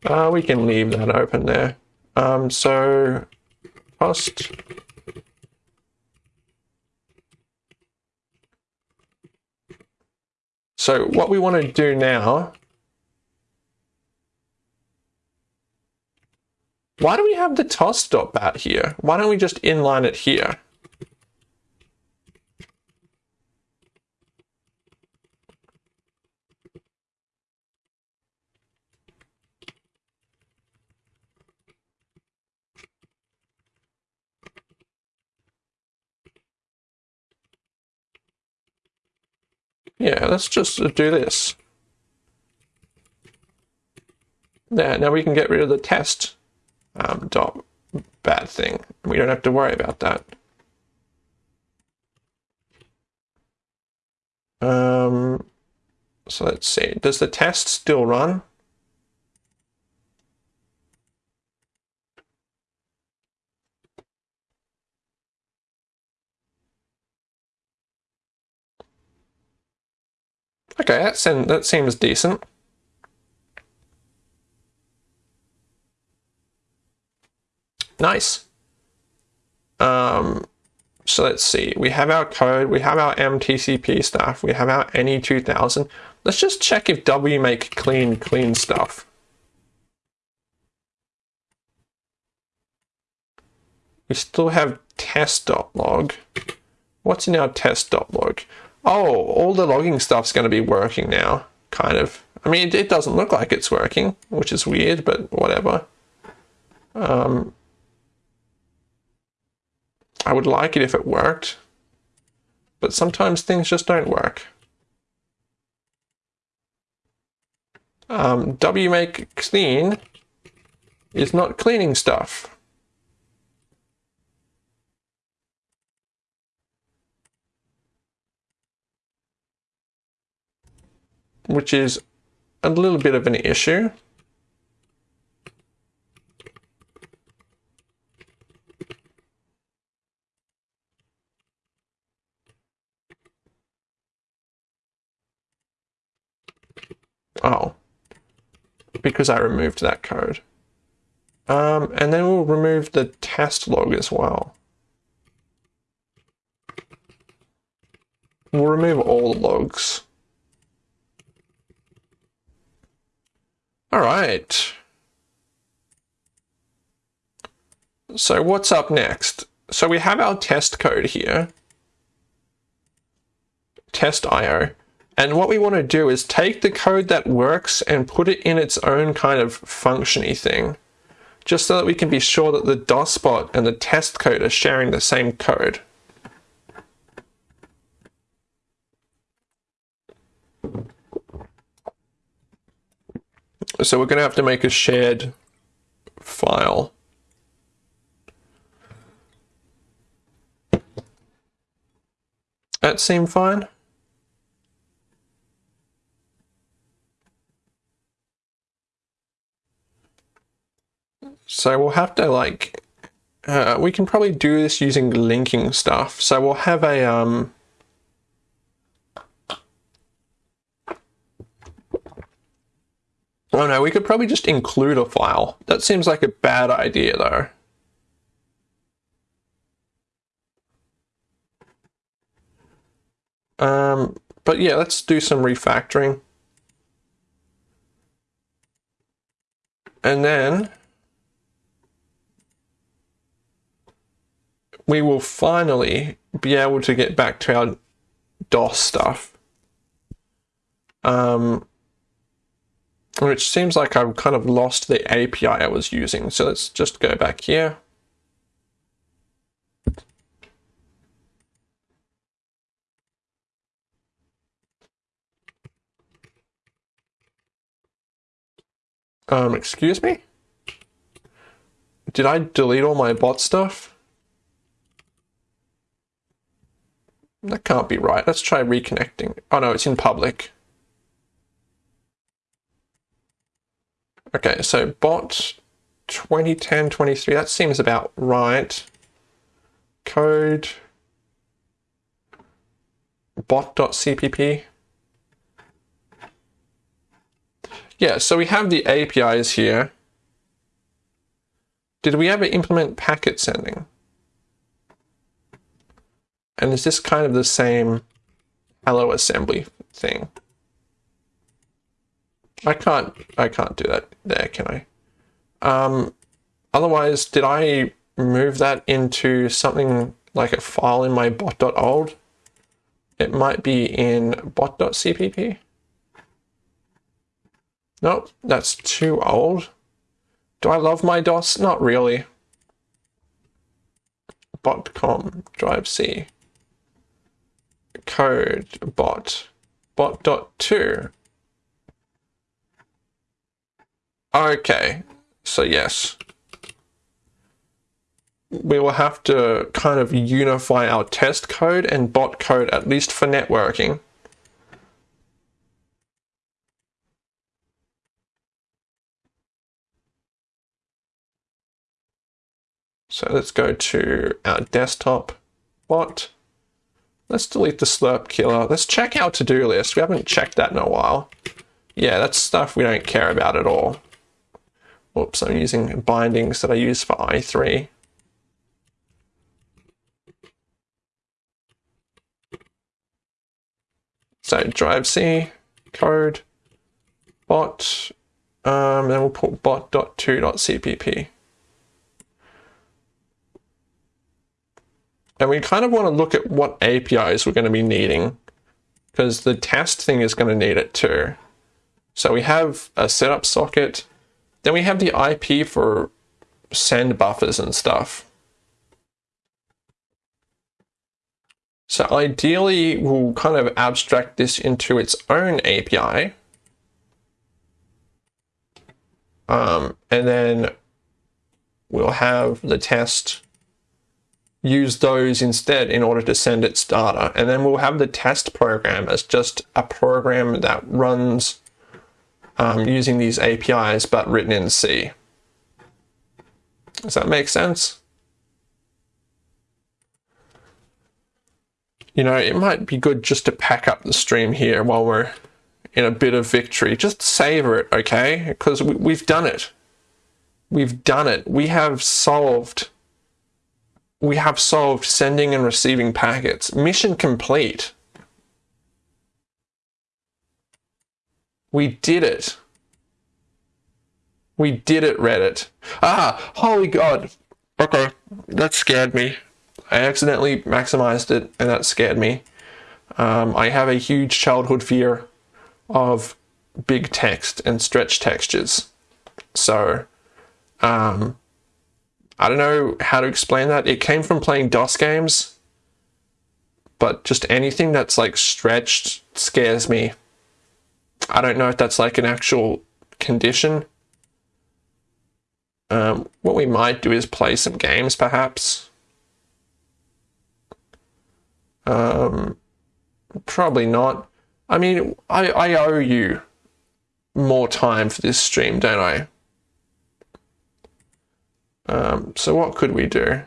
Uh, we can leave that open there. Um, so, post. So what we want to do now Why do we have the toss dot bat here? Why don't we just inline it here? Yeah, let's just do this. There, now we can get rid of the test um, dot bad thing. We don't have to worry about that. Um, so let's see. Does the test still run? That, that seems decent. Nice. Um, so let's see. We have our code. We have our MTCP stuff. We have our NE2000. Let's just check if wmake clean clean stuff. We still have test.log. What's in our test.log? Oh, all the logging stuff's going to be working now, kind of. I mean, it, doesn't look like it's working, which is weird, but whatever. Um, I would like it if it worked, but sometimes things just don't work. Um, wmake clean is not cleaning stuff. Which is a little bit of an issue. Oh, because I removed that code. Um, and then we'll remove the test log as well. We'll remove all the logs. All right. So what's up next? So we have our test code here. Test IO. And what we want to do is take the code that works and put it in its own kind of functiony thing, just so that we can be sure that the DOSBot and the test code are sharing the same code. So we're going to have to make a shared file. That seem fine? So we'll have to like, uh, we can probably do this using linking stuff. So we'll have a, um, Oh no, we could probably just include a file. That seems like a bad idea though. Um, but yeah, let's do some refactoring. And then we will finally be able to get back to our DOS stuff. Um, which seems like I've kind of lost the API I was using. So let's just go back here. Um, excuse me? Did I delete all my bot stuff? That can't be right. Let's try reconnecting. Oh no, it's in public. Okay, so bot 2010, 23. That seems about right. Code bot.cpp. Yeah, so we have the APIs here. Did we ever implement packet sending? And is this kind of the same hello assembly thing? I can't I can't do that there, can I? Um, otherwise, did I move that into something like a file in my bot.old? It might be in bot.cpp. Nope, that's too old. Do I love my DOS? Not really. Botcom drive C. Code bot. Bot.2. Okay, so yes. We will have to kind of unify our test code and bot code, at least for networking. So let's go to our desktop bot. Let's delete the slirp killer. Let's check our to-do list. We haven't checked that in a while. Yeah, that's stuff we don't care about at all. Oops, I'm using bindings that I use for i3. So drive C, code, bot, um, then we'll put bot.2.cpp. And we kind of want to look at what APIs we're going to be needing because the test thing is going to need it too. So we have a setup socket, then we have the IP for send buffers and stuff. So ideally, we'll kind of abstract this into its own API. Um, and then we'll have the test use those instead in order to send its data. And then we'll have the test program as just a program that runs um, using these APIs, but written in C. Does that make sense? You know, it might be good just to pack up the stream here while we're in a bit of victory. Just savor it, okay? Because we, we've done it. We've done it. We have solved we have solved sending and receiving packets. Mission complete. We did it. We did it, Reddit. Ah, holy God. Okay, that scared me. I accidentally maximized it and that scared me. Um, I have a huge childhood fear of big text and stretch textures. So, um, I don't know how to explain that. It came from playing DOS games, but just anything that's like stretched scares me. I don't know if that's like an actual condition. Um, what we might do is play some games, perhaps. Um, probably not. I mean, I, I owe you more time for this stream, don't I? Um, so what could we do?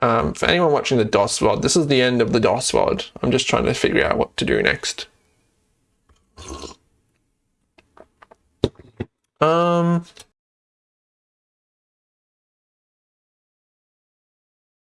Um, for anyone watching the DOS VOD, this is the end of the DOS VOD. I'm just trying to figure out what to do next. Um,